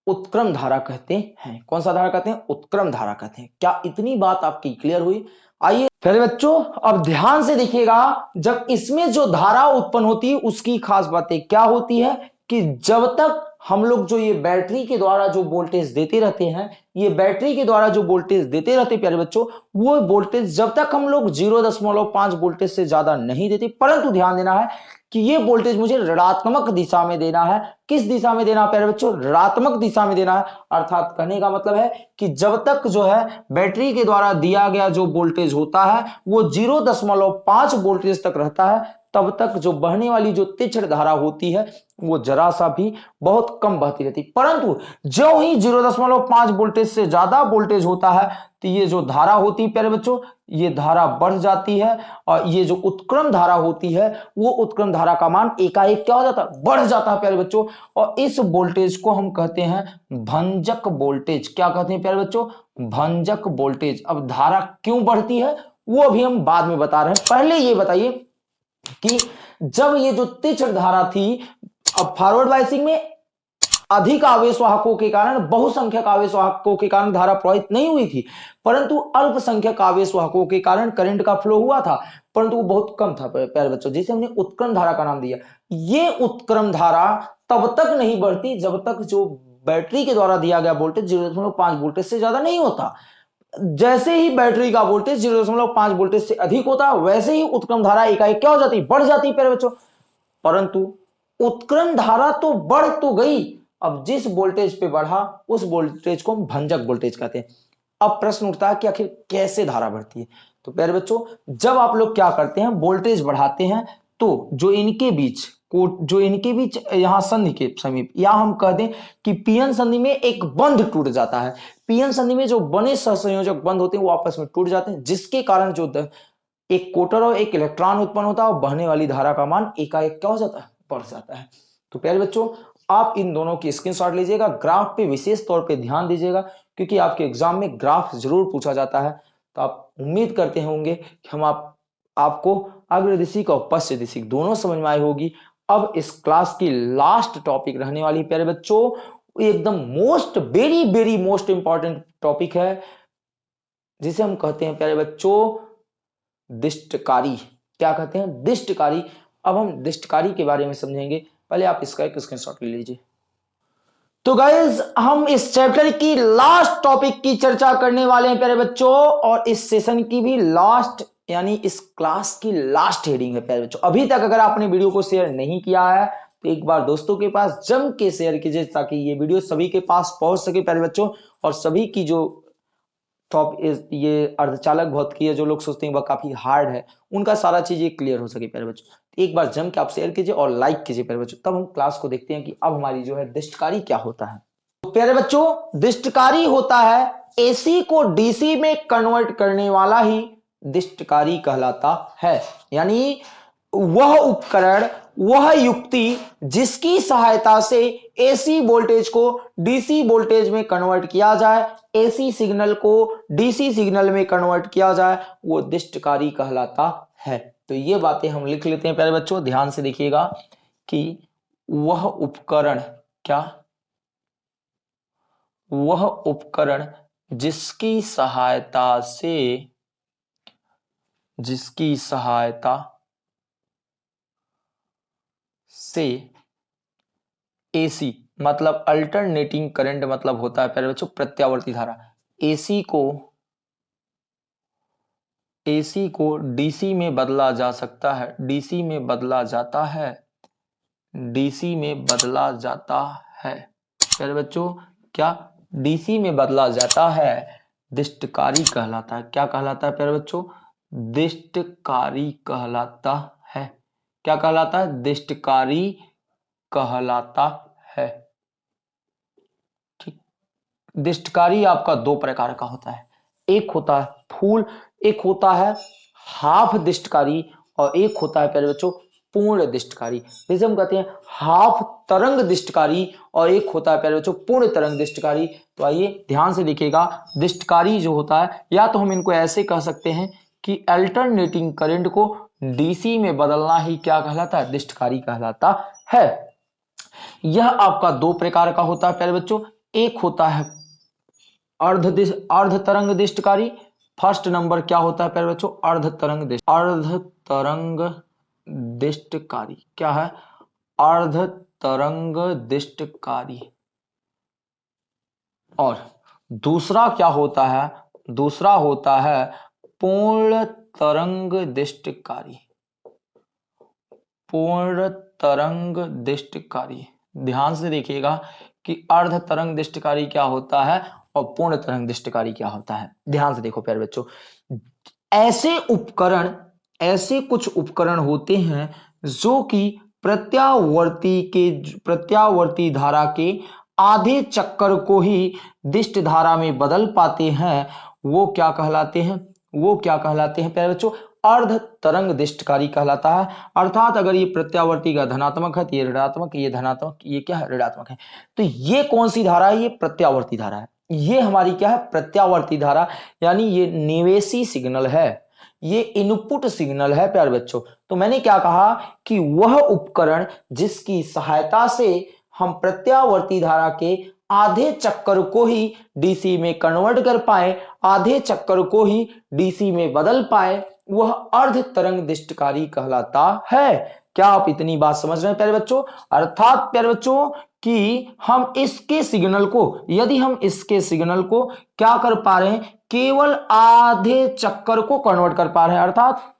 Speaker 1: उत्क्रम धारा कहते हैं। कौन सा धारा कहते हैं? उत्क्रम धारा कहते हैं। क्या इतनी बात आपकी क्लियर हुई? आइए पहले बच्चों, अब ध्यान से देखिएगा, जब इसमें जो धारा उत्पन्न होती है, उसकी खास बातें क्या होती है, कि जब तक हम लोग जो ये बैटरी के द्वारा जो वोल्टेज देते रहते हैं, ये बैटरी के द्वारा जो वोल्टेज देते रहते प्यारे बच्चों, वो वोल्टेज जब तक हम लोग ज़ीरो दशमलव पाँच वोल्टेज से ज़्यादा नहीं देते, परंतु ध्यान देना है कि ये वोल्टेज मुझे ऋणात्मक दिशा में देना है। किस दिशा में देना प्यारे बच्चों? ऋणात्मक दिशा में देना है। अर्थात कहने का मतलब है कि जब तक जो है, बैटरी के द्वारा दिया गया जो वोल्टेज होता है, वो ज़ीरो दशमलव पाँच वोल्टेज तक रहता है, तब तक जो बहने वाली जो तीक्ष्ण धारा होती है, वो जरा सा भी बहुत कम बहती रहती। परंतु जो ही ज़ीरो दशमलव पाँच वोल्टेज से ज़्यादा वोल्टेज होता है तो ये जो धारा होती है, प्यारे बच्चों, ये धारा बढ़ जाती है और ये जो उत्क्रम धारा होती है, वो उत्क्रम धारा का मान एकाएक क्या हो जाता है? बढ़ जाता है, प्यारे बच्चों। और इस वोल्टेज को हम कहते हैं भंजक वोल्टेज। क्या कहते हैं, प्यारे बच्चों? भंजक वोल्टेज। अब धारा क्यों बढ़ती है, वो अभी हम बाद में बता रहे हैं। पहले ये बताइए कि जब ये जो तीक्ष्ण धारा थी, अब फॉरवर्ड बाइसिंग में अधिक आवेश वाहकों के कारण, बहुसंख्यक आवेश वाहकों के कारण धारा प्रवाहित नहीं हुई थी, परंतु अल्पसंख्यक आवेश वाहकों के कारण करंट का फ्लो हुआ था, परंतु वो बहुत कम था प्यारे बच्चों, जिसे हमने उत्क्रम धारा का नाम दिया। ये उत्क्रम धारा तब तक नहीं बढ़ती जब तक जो बैटरी के द्वारा दिया गया वोल्टेज ज़ीरो दशमलव पाँच वोल्टेज से ज़्यादा नहीं होता। जैसे ही बैटरी का वोल्टेज ज़ीरो दशमलव पाँच वोल्टेज से अधिक होता, वैसे ही उत्क्रम धारा इकाई क्या हो जाती? बढ़ जाती, प्यारे बच्चों। परंतु उत्क्रम धारा तो बढ़ तो गई अब जिस वोल्टेज पे बढ़ा, उस वोल्टेज को हम भंजक वोल्टेज कहते हैं। अब प्रश्न उठता है कि आखिर कैसे धारा बढ़ती है? तो प्यारे बच्चों, जब आप लोग क्या करते हैं वोल्टेज बढ़ाते हैं तो जो इनके बीच जो इनके बीच यहाँ संधि के समीप, या हम कह दें कि पीएन संधि में एक बंध टूट जाता है। पीएन संधि में जो बने सहसंयोजक बंध होते हैं, वो आपस में टूट जाते हैं, जिसके कारण जो एक कोटर और एक इलेक्ट्रॉन उत्पन्न होता है और बहने वाली धारा का मान एकाएक क्या हो जाता है? बढ़ जाता है। तो प्यारे बच्चों आप इन दोनों की स्क्रीनशॉट लीजिएगा ग्राफ पे विशेष तौर पे ध्यान दीजिएगा, क्योंकि आपके एग्ज़ाम में ग्राफ ज़रूर पूछा जाता है। तो आप उम्मीद करते होंगे कि हम आप, आपको अग्रदिशिक और पश्चिम दिशिक दोनों समझ में आई होगी। अब इस क्लास की लास्ट टॉपिक रहने वाली प्यारे बच्चों। एकदम most very very most important topic है, जिसे हम कहते हैं, प्यारे बच्चों, दिष्टकारी। क्या कहते हैं? दिष्टकारी। अब हम दिष्टकारी के बारे में समझेंगे। पहले आप इसका एक स्क्रीनशॉट ले लीजिए। तो गाइज़ हम इस चैप्टर की लास्ट टॉपिक की चर्चा करने वाले हैं, प्यारे बच्चों, और इस सेशन की भी लास्ट यानी इस क्लास की लास्ट हेडिंग है, प्यारे बच्चों। अभी तक अगर आपने वीडियो को शेयर नहीं किया है तो एक बार दोस्तों के पास जम के शेयर कीजिए, ताकि ये वीडियो सभी के पास पहुँच सके, प्यारे बच्चों, और सभी की जो टॉप ये अर्धचालक भौत की है, जो लोग सोचते हैं वह काफ़ी हार्ड है, उनका सारा चीज़ ये क्लियर हो सके, प्यारे बच्चों। एक बार जम के आप शेयर कीजिए और लाइक कीजिए प्यारे बच्चों। तब हम क्लास को देखते हैं कि अब हमारी जो है दिष्टकारी क्या होता है। तो प्यारे बच्चों, दिष्टकारी होता है एसी को डीसी में कन्वर्ट करने वाला ही दिष्टकारी कहलाता है। यानी वह उपकरण, वह युक्ति जिसकी सहायता से एसी वोल्टेज को डीसी वोल्टेज में कन्वर्ट किया जाए एसी सिग्नल को डीसी सिग्नल में कन्वर्ट किया जाए, वो दिष्टकारी कहलाता है। तो ये बातें हम लिख लेते हैं। प्यारे बच्चों, ध्यान से देखिएगा कि वह उपकरण क्या? वह उपकरण जिसकी सहायता से, जिसकी सहायता से एसी मतलब अल्टरनेटिंग करंट मतलब होता है। प्यारे बच्चों, प्रत्यावर्ती धारा। एसी को एसी को डीसी में बदला जा सकता है। डीसी में बदला जाता है। डीसी में बदला जाता है। प्यारे बच्चों, क्या डीसी में बदला जाता है? दिष्टकारी कहलाता है। क्या कहलाता है प्यारे बच्चों? दिष्टकारी कहलाता है। क्या कहलाता है? दिष्टकारी कहलाता है। ठीक। दिष्टकारी आपका दो प्रकार का होता है। एक होता है फूल, एक होता है हाफ़ दिष्टकारी और एक होता है प्यारे बच्चों पूर्ण दिष्टकारी। जैसे हम कहते हैं हाफ़ तरंग दिष्टकारी और एक होता है प्यारे बच्चों पूर्ण तरंग दिष्टकारी। तो आइए ध्यान से देखिएगा, दिष्टकारी जो होता है, या तो हम इनको ऐसे कह सकते हैं कि अल्टरनेटिंग करंट को डीसी में बदलना ही क्या कहलाता है? दिष्टकारी कहलाता है। यह आपका दो प्रकार का होता है प्यारे बच्चों। एक होता है अर्ध अर्ध तरंग दिष्टकारी। फ़र्स्ट नंबर क्या होता है, प्यारे बच्चों? अर्ध तरंग अर्ध तरंग दिष्टकारी। क्या है? अर्ध तरंग दिष्टकारी। और दूसरा क्या होता है? दूसरा होता है पूर्ण तरंग दिष्टकारी। पूर्ण तरंग दिष्टकारी। ध्यान से देखिएगा कि अर्ध तरंग दिष्टकारी क्या होता है? और पूर्ण तरंग दिष्टकारी क्या होता है? ध्यान से देखो प्यारे बच्चों। ऐसे उपकरण, ऐसे कुछ उपकरण होते हैं जो कि प्रत्यावर्ती के, प्रत्यावर्ती धारा के आधे चक्कर को ही दिष्ट धारा में बदल पाते हैं। वो क्या कहलाते हैं? वो क्या कहलाते हैं प्यारे बच्चों? अर्ध तरंग दिष्टकारी कहलाता है। अर्थात अगर ये प्रत्यावर्ती का धनात्मक है तो ये ऋणात्मक, ये धनात्मक, ये क्या है? ऋणात्मक है। तो ये कौन सी धारा है? ये प्रत्यावर्ती धारा है। ये हमारी क्या है? प्रत्यावर्ती धारा, यानी ये निवेशी सिग्नल है। ये इनपुट सिग्नल है, प्यार बच्चों। तो मैंने क्या कहा कि वह उपकरण जिसकी सहायता से हम प्रत्यावर्ती धारा के आधे चक्कर को ही डीसी में कन्वर्ट कर पाए, आधे चक्कर को ही डीसी में बदल पाए, वह अर्ध तरंग दिष्टकारी कहलाता है। क्या आप इतनी बात समझ रहे हैं, प्यारे बच्चों? अर्थात, प्यारे बच्चों कि हम इसके सिग्नल को, यदि हम इसके सिग्नल को क्या कर पा रहे हैं? केवल आधे चक्कर को कन्वर्ट कर पा रहे हैं। अर्थात,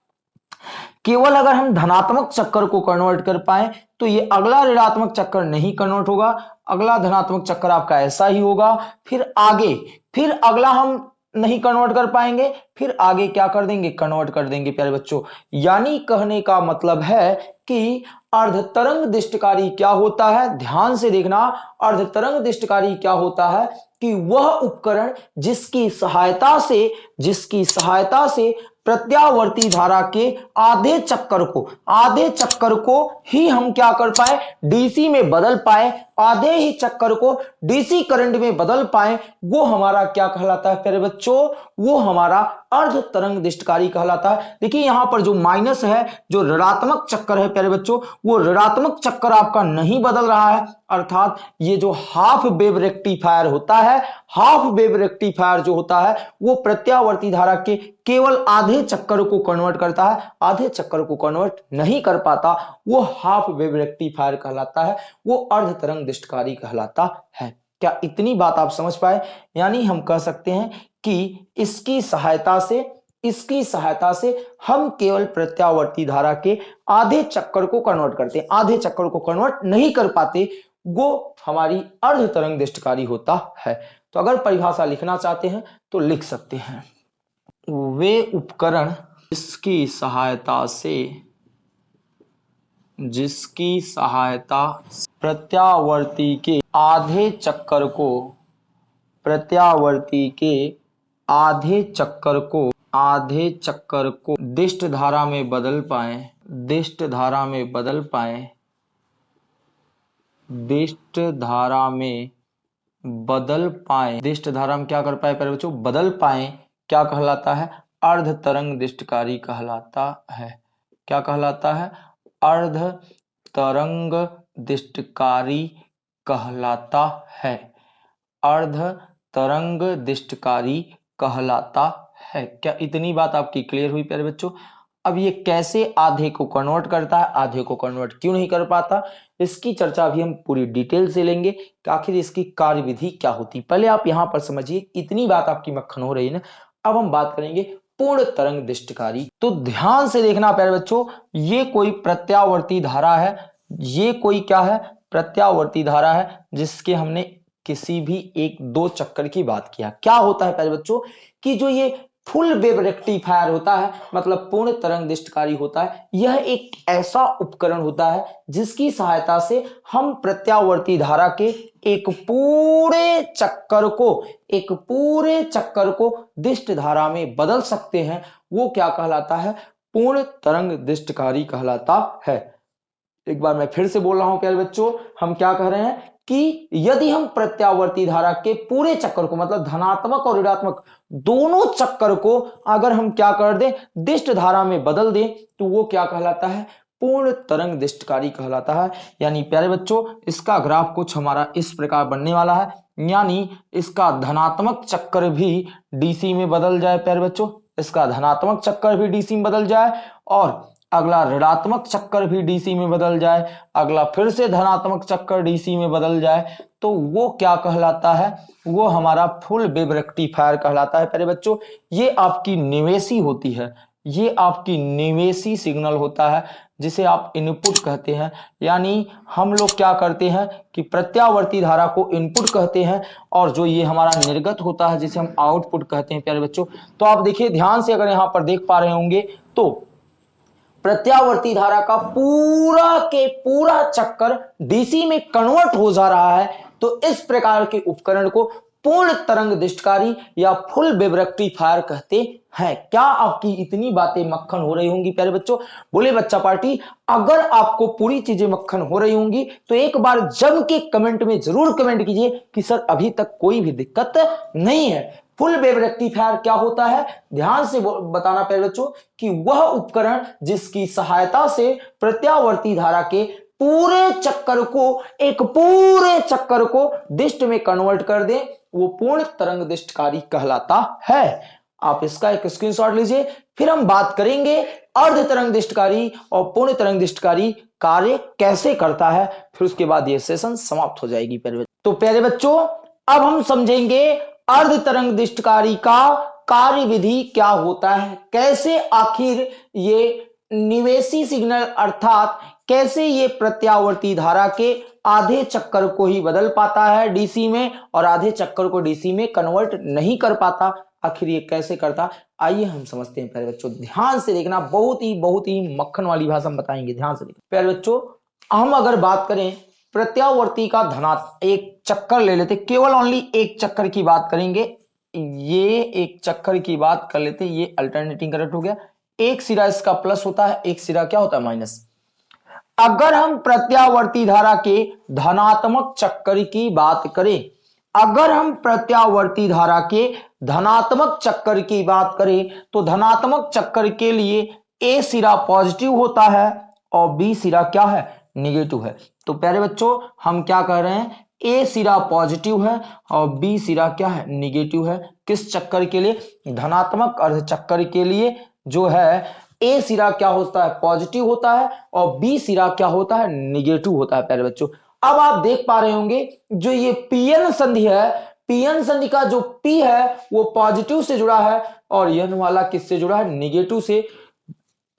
Speaker 1: केवल अगर हम धनात्मक चक्कर को कन्वर्ट कर पाए तो ये अगला ऋणात्मक चक्कर नहीं कन्वर्ट होगा। अगला धनात्मक चक्कर आपका ऐसा ही होगा। फिर आगे, फिर अगला हम नहीं कन्वर्ट कर पाएँगे। फिर आगे क्या कर देंगे? कन्वर्ट कर देंगे, प्यारे बच्चों। यानी कहने का मतलब है कि अर्धतरंग दृष्टकारी क्या होता है? ध्यान से देखना, अर्धतरंग दिष्टकारी क्या होता है कि वह उपकरण जिसकी सहायता से, जिसकी सहायता से प्रत्यावर्ती धारा के आधे चक्कर को, आधे चक्कर को ही हम क्या कर पाए? डीसी में बदल पाए आधे ही चक्कर को डीसी करंट में बदल पाए, वो हमारा क्या कहलाता है? बच्चों, वो हमारा अर्ध तरंग दिष्टकारी कहलाता है। देखिए, यहाँ पर जो माइनस है, जो ऋणात्मक चक्कर है, प्यारे बच्चों, वो ऋणात्मक चक्कर आपका नहीं बदल रहा है। अर्थात ये जो हाफ़ वेव रेक्टिफायर होता है हाफ़ वेव रेक्टिफायर जो होता है, वो प्रत्यावर्ती धारा के केवल आधे चक्कर को कन्वर्ट करता है। आधे चक्कर को कन्वर्ट नहीं कर पाता, वो हाफ़ वेव रेक्टिफायर कहलाता है, वो अर्ध तरंग दिष्टकारी कहलाता है। क्या इतनी बात आप समझ पाए? यानी हम कह सकते हैं कि इसकी सहायता से, इसकी सहायता से हम केवल प्रत्यावर्ती धारा के आधे चक्कर को कन्वर्ट करते हैं। आधे चक्कर को कन्वर्ट नहीं कर पाते, वो हमारी अर्ध तरंग दृष्टकारी होता है। तो अगर परिभाषा लिखना चाहते हैं तो लिख सकते हैं। वे उपकरण जिसकी सहायता से, जिसकी सहायता प्रत्यावर्ती के आधे चक्कर को, प्रत्यावर्ती के आधे चक्कर को, आधे चक्कर को दिष्ट धारा में बदल पाए दिष्ट धारा में बदल पाए दिष्ट धारा में बदल पाए। दिष्ट धारा में क्या कर पाए पहले बच्चों? बदल पाए। क्या कहलाता है? अर्ध तरंग दिष्टकारी कहलाता है। क्या कहलाता है? अर्ध तरंग दिष्टकारी कहलाता है। अर्ध तरंग दिष्टकारी कहलाता है। क्या इतनी बात आपकी क्लियर हुई प्यारे बच्चों? अब ये कैसे आधे को कन्वर्ट करता है? आधे को कन्वर्ट क्यों नहीं कर पाता? इसकी चर्चा अभी हम पूरी डिटेल से लेंगे आखिर इसकी कार्य विधि क्या होती। पहले आप यहाँ पर समझिए, इतनी बात आपकी मक्खन हो रही है ना? अब हम बात करेंगे पूर्ण तरंग दिष्टकारी। तो ध्यान से देखना प्यारे बच्चों, ये कोई प्रत्यावर्ती धारा है ये कोई क्या है? प्रत्यावर्ती धारा है, जिसके हमने किसी भी एक, दो चक्कर की बात किया। क्या होता है प्यारे बच्चों? कि जो ये फुल वेव रेक्टिफायर होता है मतलब पूर्ण तरंग दिष्टकारी होता है, यह एक ऐसा उपकरण होता है, जिसकी सहायता से हम प्रत्यावर्ती धारा के एक पूरे चक्कर को, एक पूरे चक्कर को दिष्ट धारा में बदल सकते हैं। वो क्या कहलाता है? पूर्ण तरंग दिष्टकारी कहलाता है। एक बार मैं फिर से बोल रहा हूँ, प्यारे बच्चों, हम क्या कह रहे हैं कि यदि हम प्रत्यावर्ती धारा के पूरे चक्कर को मतलब धनात्मक और ऋणात्मक दोनों चक्कर को अगर हम क्या कर दें, दिष्ट धारा में बदल दें तो वो क्या कहलाता है? पूर्ण तरंग दिष्टकारी कहलाता है। यानी प्यारे बच्चों, इसका ग्राफ कुछ हमारा इस प्रकार बनने वाला है। यानी इसका धनात्मक चक्कर भी डीसी में बदल जाए, प्यारे बच्चों। इसका धनात्मक चक्कर भी डीसी में बदल जाए और अगला ऋणात्मक चक्कर भी डीसी में बदल जाए, अगला फिर से धनात्मक चक्कर डीसी में बदल जाए तो वो क्या कहलाता है? वो हमारा फुल वेब रेक्टिफायर कहलाता है। प्यारे बच्चों, ये आपकी निवेशी होती है, ये आपकी निवेशी सिग्नल होता है, जिसे आप इनपुट कहते हैं। यानी हम लोग क्या करते हैं कि प्रत्यावर्ती धारा को इनपुट कहते हैं, और जो ये हमारा निर्गत होता है, जिसे हम आउटपुट कहते हैं, प्यारे बच्चों। तो आप देखिए, ध्यान से अगर यहाँ पर देख पा रहे होंगे तो प्रत्यावर्ती धारा का पूरा के पूरा चक्कर डीसी में कन्वर्ट हो जा रहा है तो इस प्रकार के उपकरण को पूर्ण तरंग दृष्टकारी या फुल रेक्टिफायर कहते हैं। क्या आपकी इतनी बातें मक्खन हो रही होंगी, प्यारे बच्चों? बोले बच्चा पार्टी, अगर आपको पूरी चीज़ें मक्खन हो रही होंगी तो एक बार जम के कमेंट में ज़रूर कमेंट कीजिए कि सर, अभी तक कोई भी दिक्कत नहीं है। फुल वेव रेक्टिफायर क्या होता है? ध्यान से बताना पहले बच्चों कि वह उपकरण जिसकी सहायता से प्रत्यावर्ती धारा के पूरे चक्कर को, एक पूरे चक्कर को दिष्ट में कन्वर्ट कर दे, वो पूर्ण तरंग दिष्टकारी कहलाता है। आप इसका एक स्क्रीनशॉट लीजिए, फिर हम बात करेंगे अर्ध तरंग दिष्टकारी और पूर्ण तरंग दिष्टकारी कार्य कैसे करता है, फिर उसके बाद ये सेशन समाप्त हो जाएगी प्यारे तो प्यारे बच्चों अब हम समझेंगे अर्ध तरंग दृष्टकारी का कार्य विधि क्या होता है। कैसे आखिर ये निवेशी सिग्नल अर्थात कैसे ये प्रत्यावर्ती धारा के आधे चक्कर को ही बदल पाता है डीसी में और आधे चक्कर को डीसी में कन्वर्ट नहीं कर पाता। आखिर ये कैसे करता? आइए हम समझते हैं प्यारे बच्चों। ध्यान से देखना, बहुत ही बहुत ही मक्खन वाली भाषा हम बताएँगे। ध्यान से देखना। प्यारे बच्चों, हम अगर बात करें प्रत्यावर्ती का धनात् एक चक्कर ले लेते। केवल ओनली एक चक्कर की बात करेंगे। ये एक चक्कर की बात कर लेते। ये अल्टरनेटिंग करंट हो गया। एक सिरा इसका प्लस होता है। एक सिरा क्या होता है? माइनस अगर हम प्रत्यावर्ती धारा के धनात्मक चक्कर की बात करें, अगर हम प्रत्यावर्ती धारा के धनात्मक चक्कर की बात करें तो धनात्मक चक्कर के लिए ए सिरा पॉजिटिव होता है और बी सिरा क्या है? निगेटिव है। तो प्यारे बच्चों, हम क्या कह रहे हैं? ए सिरा पॉजिटिव है और बी सिरा क्या है? निगेटिव है। किस चक्कर के लिए? धनात्मक अर्ध चक्कर के लिए जो है ए सिरा क्या होता है? पॉजिटिव होता है और बी सिरा क्या होता है? निगेटिव होता है प्यारे बच्चों। अब आप देख पा रहे होंगे, जो ये पीएन संधि है पीएन संधि का जो पी है, वो पॉजिटिव से जुड़ा है और यन वाला किससे जुड़ा है? निगेटिव से।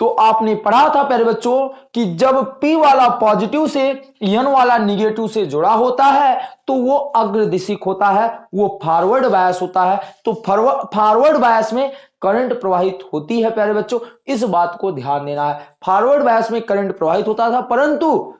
Speaker 1: तो आपने पढ़ा था प्यारे बच्चों कि जब P वाला पॉजिटिव से, N वाला निगेटिव से जुड़ा होता है तो वो अग्रदिशिक होता है, वो फॉरवर्ड बायस होता है। तो फॉरवर्ड बायस में करंट प्रवाहित होती है प्यारे बच्चों, इस बात को ध्यान देना है। फॉरवर्ड बायस में करंट प्रवाहित होता था, परंतु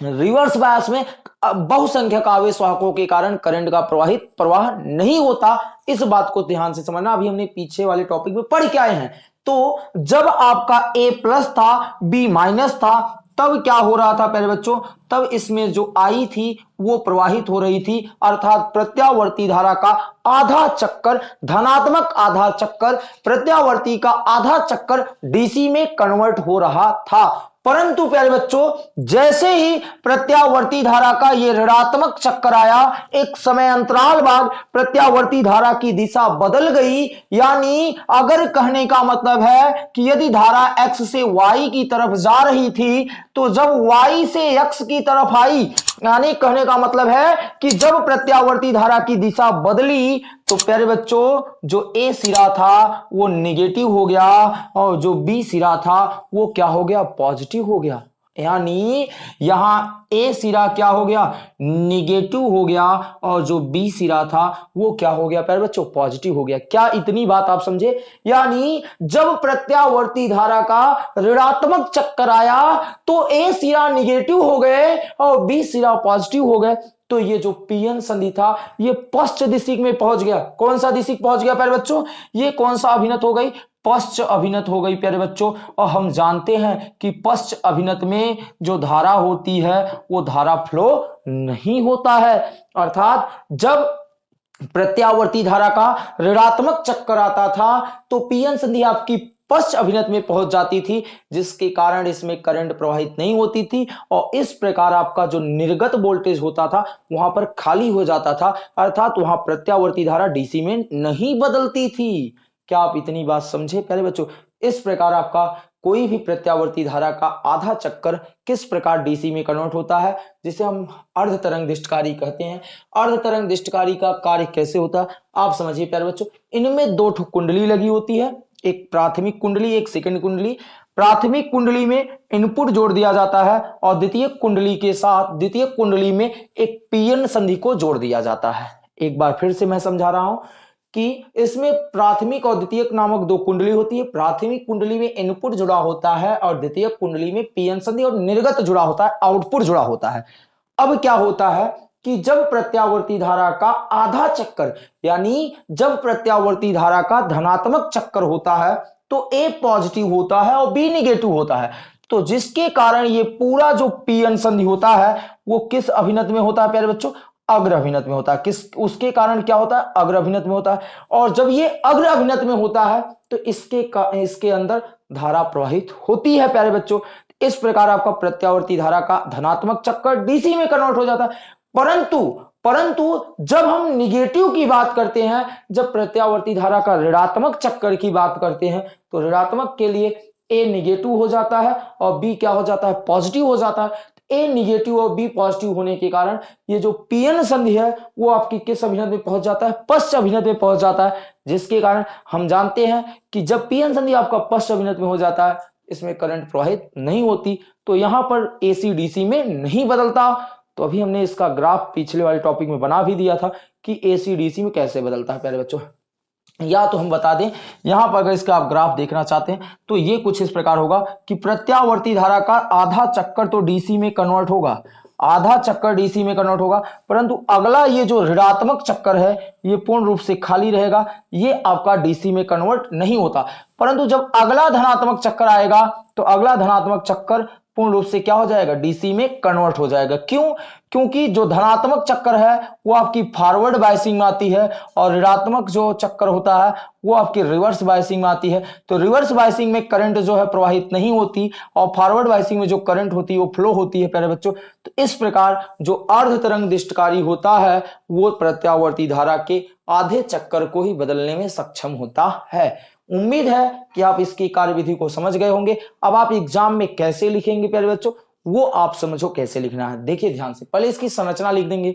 Speaker 1: रिवर्स बायस में बहुसंख्यक आवेश वाहकों के कारण करंट का प्रवाहित, प्रवाह नहीं होता। इस बात को ध्यान से समझना। अभी हमने पीछे वाले टॉपिक में पढ़ के आए हैं। तो जब आपका ए प्लस था बी माइनस था, तब क्या हो रहा था पहले बच्चों? तब इसमें जो आई थी, वो प्रवाहित हो रही थी। अर्थात प्रत्यावर्ती धारा का आधा चक्कर, धनात्मक आधा चक्कर, प्रत्यावर्ती का आधा चक्कर डीसी में कन्वर्ट हो रहा था। परंतु प्यारे बच्चों, जैसे ही प्रत्यावर्ती धारा का यह ऋणात्मक चक्कर आया, एक समय अंतराल बाद प्रत्यावर्ती धारा की दिशा बदल गई। यानी, अगर कहने का मतलब है कि यदि धारा x से y की तरफ़ जा रही थी तो जब y से x की तरफ़ आई, यानी कहने का मतलब है कि जब प्रत्यावर्ती धारा की दिशा बदली तो प्यारे बच्चों, जो ए सिरा था, वो निगेटिव हो गया और जो बी सिरा था, वो क्या हो गया? पॉजिटिव हो गया। यानी यहाँ ए सिरा क्या हो गया? निगेटिव हो गया। और जो बी सिरा था, वो क्या हो गया? प्यारे बच्चों पॉजिटिव हो गया। क्या इतनी बात आप समझे? यानी जब प्रत्यावर्ती धारा का ऋणात्मक चक्कर आया तो ए सिरा निगेटिव हो गए और बी सिरा पॉजिटिव हो गए। तो ये जो पीएन संधि था, ये पश्च दिशिक में पहुँच गया। कौन सा दिशिक पहुँच गया, प्यारे बच्चों? ये कौन सा अभिनत हो गई? पश्च अभिनत हो गई प्यारे बच्चों। और हम जानते हैं कि पश्च अभिनत में जो धारा होती है, वो धारा फ्लो नहीं होता है। अर्थात जब प्रत्यावर्ती धारा का ऋणात्मक चक्कर आता था तो पीएन संधि आपकी पश्च अभिनत में पहुँच जाती थी, जिसके कारण इसमें करंट प्रवाहित नहीं होती थी। और इस प्रकार आपका जो निर्गत वोल्टेज होता था, वहाँ पर खाली हो जाता था। अर्थात वहाँ प्रत्यावर्ती धारा डीसी में नहीं बदलती थी। क्या आप इतनी बात समझे प्यारे बच्चों? इस प्रकार आपका कोई भी प्रत्यावर्ती धारा का आधा चक्कर किस प्रकार डीसी में कन्वर्ट होता है, जिसे हम अर्ध तरंग दिष्टकारी कहते हैं। अर्ध तरंग दिष्टकारी का कार्य कैसे होता? है आप समझिए प्यारे बच्चों, इनमें दो कुंडली लगी होती है, एक प्राथमिक कुंडली, एक सेकंड कुंडली। प्राथमिक कुंडली में इनपुट जोड़ दिया जाता है और द्वितीय कुंडली के साथ द्वितीय कुंडली में एक पीएन संधि को जोड़ दिया जाता है। एक बार फिर से मैं समझा रहा हूँ कि इसमें प्राथमिक और द्वितीय नामक दो कुंडली होती है। प्राथमिक कुंडली में इनपुट जुड़ा होता है और द्वितीय कुंडली में पीएन संधि और निर्गत जुड़ा होता है आउटपुट जुड़ा होता है। अब क्या होता है कि जब प्रत्यावर्ती धारा का आधा चक्कर, यानी जब प्रत्यावर्ती धारा का धनात्मक चक्कर होता है तो ए पॉजिटिव होता है और बी निगेटिव होता है। तो जिसके कारण ये पूरा जो पीएन संधि होता है, वो किस अभिनत में होता है, प्यारे बच्चों? अग्र अभिनत में होता है। किस, उसके कारण क्या होता है? अग्र अभिनत में होता है। और जब ये अग्र अभिनत में होता है तो इसके इसके अंदर धारा प्रवाहित होती है, प्यारे बच्चों। इस प्रकार आपका प्रत्यावर्ती धारा का धनात्मक चक्कर डीसी में कन्वर्ट हो जाता है। परंतु परंतु जब हम निगेटिव की बात करते हैं, जब प्रत्यावर्ती धारा का ऋणात्मक चक्कर की बात करते हैं तो ऋणात्मक के लिए ए निगेटिव हो जाता है और बी क्या हो जाता है? पॉजिटिव हो जाता है। ए निगेटिव और बी पॉजिटिव होने के कारण ये जो पीएन संधि है, वो आपकी किस अभिनत में पहुँच जाता है? पश्च अभिनत में पहुँच जाता है, जिसके कारण हम जानते हैं कि जब पीएन संधि आपका पश्च अभिनत में हो जाता है, इसमें करंट प्रवाहित नहीं होती तो यहाँ पर एसी डीसी में नहीं बदलता। तो अभी हमने इसका ग्राफ पिछले वाले टॉपिक में बना भी दिया था कि एसी डीसी में कैसे बदलता है, प्यारे बच्चों। या तो हम बता दें, यहाँ पर अगर इसका आप ग्राफ देखना चाहते हैं तो ये कुछ इस प्रकार होगा कि प्रत्यावर्ती धारा का आधा चक्कर तो डीसी में कन्वर्ट होगा। आधा चक्कर डीसी में कन्वर्ट होगा, परंतु अगला ये जो ऋणात्मक चक्कर है, ये पूर्ण रूप से खाली रहेगा, ये आपका डीसी में कन्वर्ट नहीं होता। परंतु जब अगला धनात्मक चक्कर आएगा तो अगला धनात्मक चक्कर पूर्ण रूप से क्या हो जाएगा? डीसी में कन्वर्ट हो जाएगा। क्यों? क्योंकि जो धनात्मक चक्कर है, वो आपकी फॉरवर्ड बाइसिंग में आती है और ऋणात्मक जो चक्कर होता है, वो आपकी रिवर्स बाइसिंग में आती है। तो रिवर्स बाइसिंग में करंट जो है, प्रवाहित नहीं होती और फॉरवर्ड बाइसिंग में जो करंट होती है, वो फ्लो होती है, प्यारे बच्चों। तो इस प्रकार जो अर्ध तरंग दिष्टकारी होता है, वो प्रत्यावर्ती धारा के आधे चक्कर को ही बदलने में सक्षम होता है। उम्मीद है कि आप इसकी कार्यविधि को समझ गए होंगे। अब आप एग्ज़ाम में कैसे लिखेंगे, प्यारे बच्चों? वो आप समझो कैसे लिखना है। देखिए ध्यान से, पहले इसकी संरचना लिख देंगे।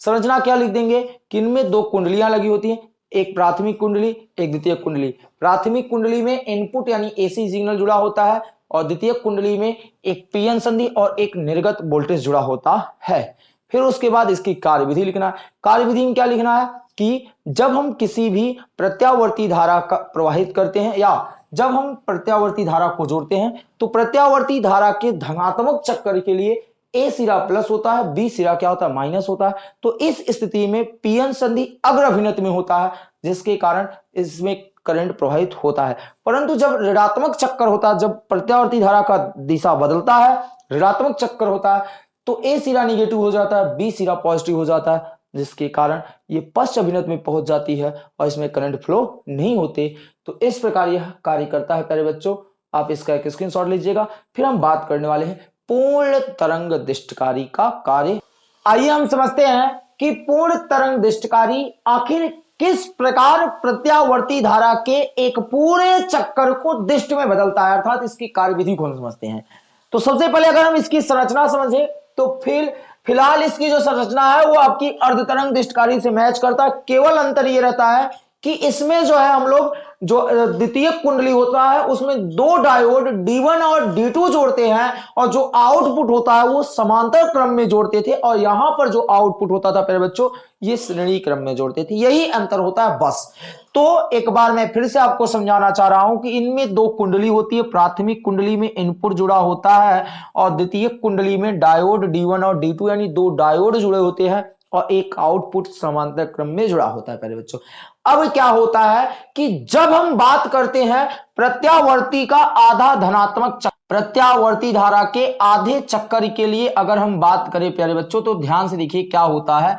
Speaker 1: संरचना क्या लिख देंगे? कि दो कुंडलियाँ लगी होती हैं, एक प्राथमिक कुंडली, एक द्वितीय कुंडली। प्राथमिक कुंडली में इनपुट यानी एसी सिग्नल जुड़ा होता है और द्वितीय कुंडली में एक पीएन संधि और एक निर्गत वोल्टेज जुड़ा होता है। फिर उसके बाद इसकी कार्यविधि लिखना है। कार्यविधि में क्या लिखना है? कि जब हम किसी भी प्रत्यावर्ती धारा का प्रवाहित करते हैं या जब हम प्रत्यावर्ती धारा को जोड़ते हैं तो प्रत्यावर्ती धारा के धनात्मक चक्कर के लिए ए सिरा प्लस होता है बी सिरा क्या होता है? माइनस होता है। तो इस स्थिति में पीएन संधि अग्र अभिनत में होता है, जिसके कारण इसमें करंट प्रवाहित होता है। परंतु जब ऋणात्मक चक्कर होता है, जब प्रत्यावर्ती धारा का दिशा बदलता है, ऋणात्मक चक्कर होता है तो ए सिरा निगेटिव हो जाता है बी सिरा पॉजिटिव हो जाता है। जिसके कारण ये पश्च अभिनत में पहुँच जाती है और इसमें करंट फ्लो नहीं होते। तो इस प्रकार यह कार्य करता है प्यारे बच्चों। आप इसका एक स्क्रीनशॉट लीजिएगा। फिर हम बात करने वाले हैं पूर्ण तरंग दिष्टकारी का कार्य। आइए हम समझते हैं कि पूर्ण तरंग दिष्टकारी आखिर किस प्रकार प्रत्यावर्ती धारा के एक पूरे चक्कर को दिष्ट में बदलता है? अर्थात इसकी कार्यविधि को हम समझते हैं। तो सबसे पहले अगर हम इसकी संरचना समझे तो फिर फ़िलहाल इसकी जो संरचना है, वो आपकी अर्धतरंग तरंग दिष्टकारी से मैच करता है। केवल अंतर ये रहता है कि इसमें जो है हम लोग जो द्वितीय कुंडली होता है, उसमें दो डायोड D1 और D2 जोड़ते हैं और जो आउटपुट होता है, वो समांतर क्रम में जोड़ते थे और यहाँ पर जो आउटपुट होता था पहले बच्चों, ये श्रेणी क्रम में जोड़ते थे। यही अंतर होता है बस। तो एक बार मैं फिर से आपको समझाना चाह रहा हूँ कि इनमें दो कुंडली होती है। प्राथमिक कुंडली में इनपुट जुड़ा होता है और द्वितीय कुंडली में डायोड डी और डी यानी दो डायोड जुड़े होते हैं। और एक आउटपुट समांतर क्रम में जुड़ा होता है पहले बच्चों। अब क्या होता है कि जब हम बात करते हैं प्रत्यावर्ती का आधा धनात्मक चक्कर प्रत्यावर्ती धारा के आधे चक्कर के लिए अगर हम बात करें, प्यारे बच्चों तो ध्यान से देखिए क्या होता है।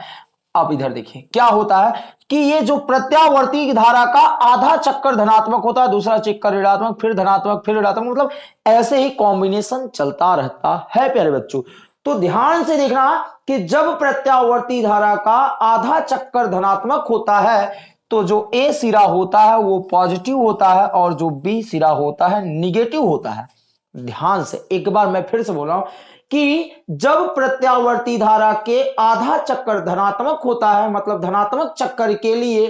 Speaker 1: आप इधर देखिए, क्या होता है कि ये जो प्रत्यावर्ती धारा का आधा चक्कर धनात्मक होता है, दूसरा चक्कर ऋणात्मक, फिर धनात्मक, फिर ऋणात्मक मतलब ऐसे ही कॉम्बिनेशन चलता रहता है, प्यारे बच्चों। तो ध्यान से देखना कि जब प्रत्यावर्ती धारा का आधा चक्कर धनात्मक होता है तो जो ए सिरा होता है, वो पॉजिटिव होता है और जो बी सिरा होता है, निगेटिव होता है। ध्यान से, एक बार मैं फिर से बोल रहा हूँ कि जब प्रत्यावर्ती धारा के आधा चक्कर धनात्मक होता है मतलब धनात्मक चक्कर के लिए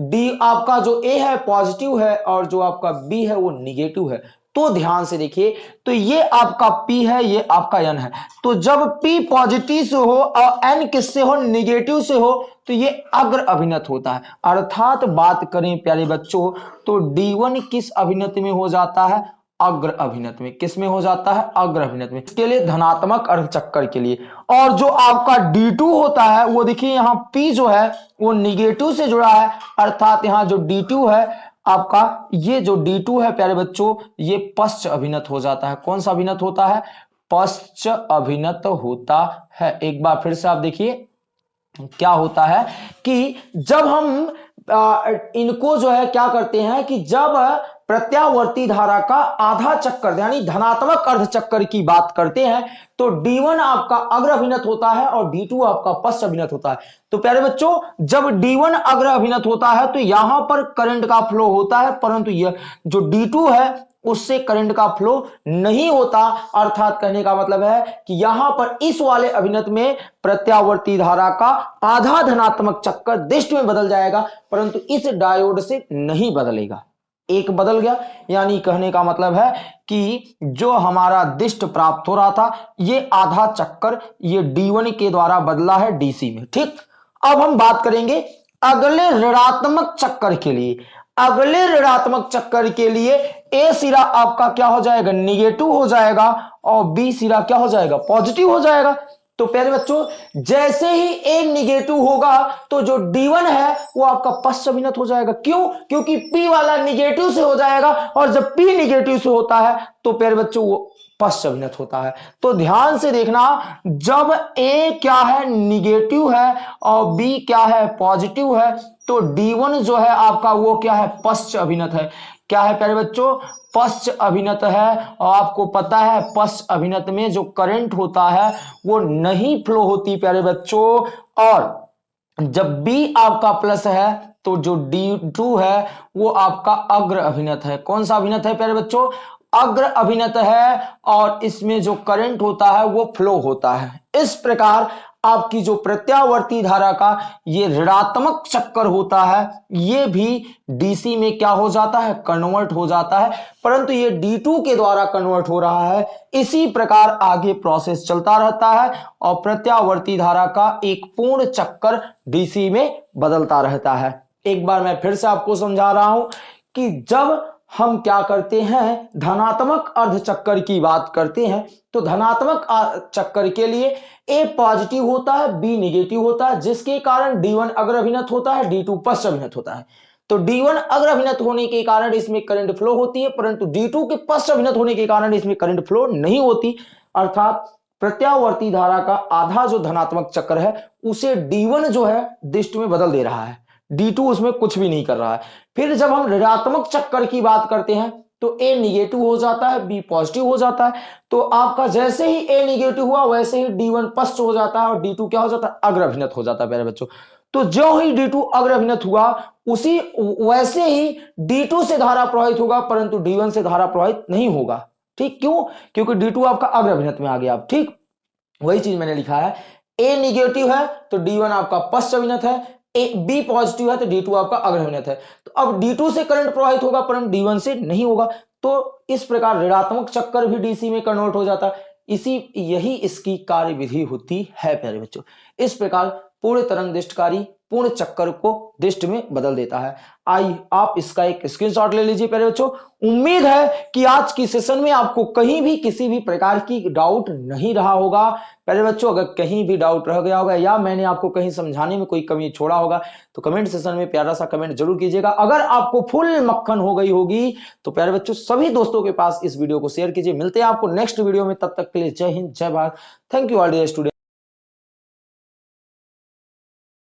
Speaker 1: डी आपका जो ए है, पॉजिटिव है और जो आपका बी है, वो निगेटिव है। तो ध्यान से देखिए तो ये आपका P है, ये आपका N है। तो जब P पॉजिटिव से हो और N किससे हो निगेटिव से हो तो ये अग्र अभिनत होता है। अर्थात बात करें प्यारे बच्चों तो D1 किस अभिनत में हो जाता है? अग्र अभिनत में। किसमें हो जाता है? अग्र अभिनत में। इसके लिए धनात्मक अर्ध चक्कर के लिए। और जो आपका D2 होता है, वो देखिए यहाँ P जो है, वो निगेटिव से जुड़ा है। अर्थात यहाँ जो D2 है आपका ये जो D2 है प्यारे बच्चों ये पश्च अभिनत हो जाता है। कौन सा अभिनत होता है? पश्च अभिनत होता है। एक बार फिर से आप देखिए क्या होता है कि जब हम आ, इनको जो है क्या करते हैं कि जब प्रत्यावर्ती धारा का आधा चक्कर, यानी धनात्मक अर्ध चक्कर की बात करते हैं तो D1 आपका अग्र अभिनत होता है और D2 आपका पश्च अभिनत होता है। तो प्यारे बच्चों, जब D1 अग्र अभिनत होता है तो यहाँ पर करंट का फ्लो होता है, परंतु यह जो D2 है, उससे करंट का फ्लो नहीं होता। अर्थात कहने का मतलब है कि यहाँ पर इस वाले अभिनत में प्रत्यावर्ती धारा का आधा धनात्मक चक्कर दिष्ट में बदल जाएगा, परंतु इस डायोड से नहीं बदलेगा। एक बदल गया। यानी कहने का मतलब है कि जो हमारा दिष्ट प्राप्त हो रहा था, ये आधा चक्कर ये D1 के द्वारा बदला है DC में। ठीक? अब हम बात करेंगे अगले ऋणात्मक चक्कर के लिए। अगले ऋणात्मक चक्कर के लिए ए सिरा आपका क्या हो जाएगा? निगेटिव हो जाएगा और बी सिरा क्या हो जाएगा? पॉजिटिव हो जाएगा। तो प्यारे बच्चों, जैसे ही ए निगेटिव होगा तो जो D1 है, वो आपका पश्च हो जाएगा। क्यों? क्योंकि P वाला निगेटिव से हो जाएगा, और जब P निगेटिव से होता है तो प्यारे बच्चों, वो पश्च होता है। तो ध्यान से देखना, जब ए क्या है निगेटिव है, और बी क्या है पॉजिटिव है तो D1 जो है, आपका वो क्या है पश्च अभिनत है। क्या है प्यारे बच्चों? पश्च अभिनत है। और आपको पता है पश्च अभिनत में जो करंट होता है, वो नहीं फ्लो होती, प्यारे बच्चों। और जब बी आपका प्लस है तो जो डी टू है, वो आपका अग्र अभिनत है। कौन सा अभिनत है, प्यारे बच्चों? अग्र अभिनत है और इसमें जो करंट होता है, वो फ्लो होता है। इस प्रकार आपकी जो प्रत्यावर्ती धारा का ये ऋणात्मक चक्कर होता है, ये भी डीसी में क्या हो जाता है? कन्वर्ट हो जाता है। परंतु ये डी टू के द्वारा कन्वर्ट हो रहा है। इसी प्रकार आगे प्रोसेस चलता रहता है और प्रत्यावर्ती धारा का एक पूर्ण चक्कर डीसी में बदलता रहता है। एक बार मैं फिर से आपको समझा रहा हूँ कि जब हम क्या करते हैं? धनात्मक अर्ध चक्कर की बात करते हैं। तो धनात्मक चक्कर के लिए ए पॉजिटिव होता है बी निगेटिव होता है, जिसके कारण डी वन अग्र अभिनत होता है डी टू पश्च अभिनत होता है। तो D1 अग्र अभिनत होने के कारण इसमें करंट फ्लो होती है, परंतु D2 के पश्च अभिनत होने के कारण इसमें करंट फ्लो नहीं होती। अर्थात प्रत्यावर्ती धारा का आधा जो धनात्मक चक्र है, उसे D1 जो है, दिष्ट में बदल दे रहा है। D2 उसमें कुछ भी नहीं कर रहा है। फिर जब हम ऋणात्मक चक्कर की बात करते हैं तो ए निगेटिव हो जाता है बी पॉजिटिव हो जाता है। तो आपका जैसे ही ए निगेटिव हुआ, वैसे ही डी वन पश्च हो जाता है और डी टू क्या हो जाता है? अग्र अभिनत हो जाता है प्यारे बच्चों। तो जो ही डी टू अग्र अभिनत हुआ, उसी, वैसे ही डी टू से धारा प्रवाहित होगा, परंतु डी वन से धारा प्रवाहित नहीं होगा। ठीक? क्यों? क्योंकि डी टू आपका अग्र अभिनत में आ गया। आप ठीक? वही चीज़ मैंने लिखा है। ए निगेटिव है तो डी वन आपका पश्च अभिनत है। बी पॉजिटिव है तो डी टू आपका अग्रहणित है तो अब डी टू से करंट प्रवाहित होगा, परंतु डी वन से नहीं होगा तो इस प्रकार ऋणात्मक चक्कर भी डीसी में कन्वर्ट हो जाता। है इसी, यही इसकी कार्य विधि होती है, प्यारे बच्चों। इस प्रकार पूर्ण तरंग दृष्टकारी पूर्ण चक्कर को दिष्ट में बदल देता है। आई, आप इसका एक स्क्रीनशॉट ले लीजिए, प्यारे बच्चों। उम्मीद है कि आज की सेशन में आपको कहीं भी किसी भी प्रकार की डाउट नहीं रहा होगा। पहले बच्चों, अगर कहीं भी डाउट रह गया होगा या मैंने आपको कहीं समझाने में कोई कमी छोड़ा होगा तो कमेंट सेशन में प्यारा सा कमेंट ज़रूर कीजिएगा। अगर आपको फुल मक्खन हो गई होगी तो प्यारे बच्चों, सभी दोस्तों के पास इस वीडियो को शेयर कीजिए। मिलते हैं आपको नेक्स्ट वीडियो में, तब तक के लिए जय हिंद, जय Bharat. Thank you all the student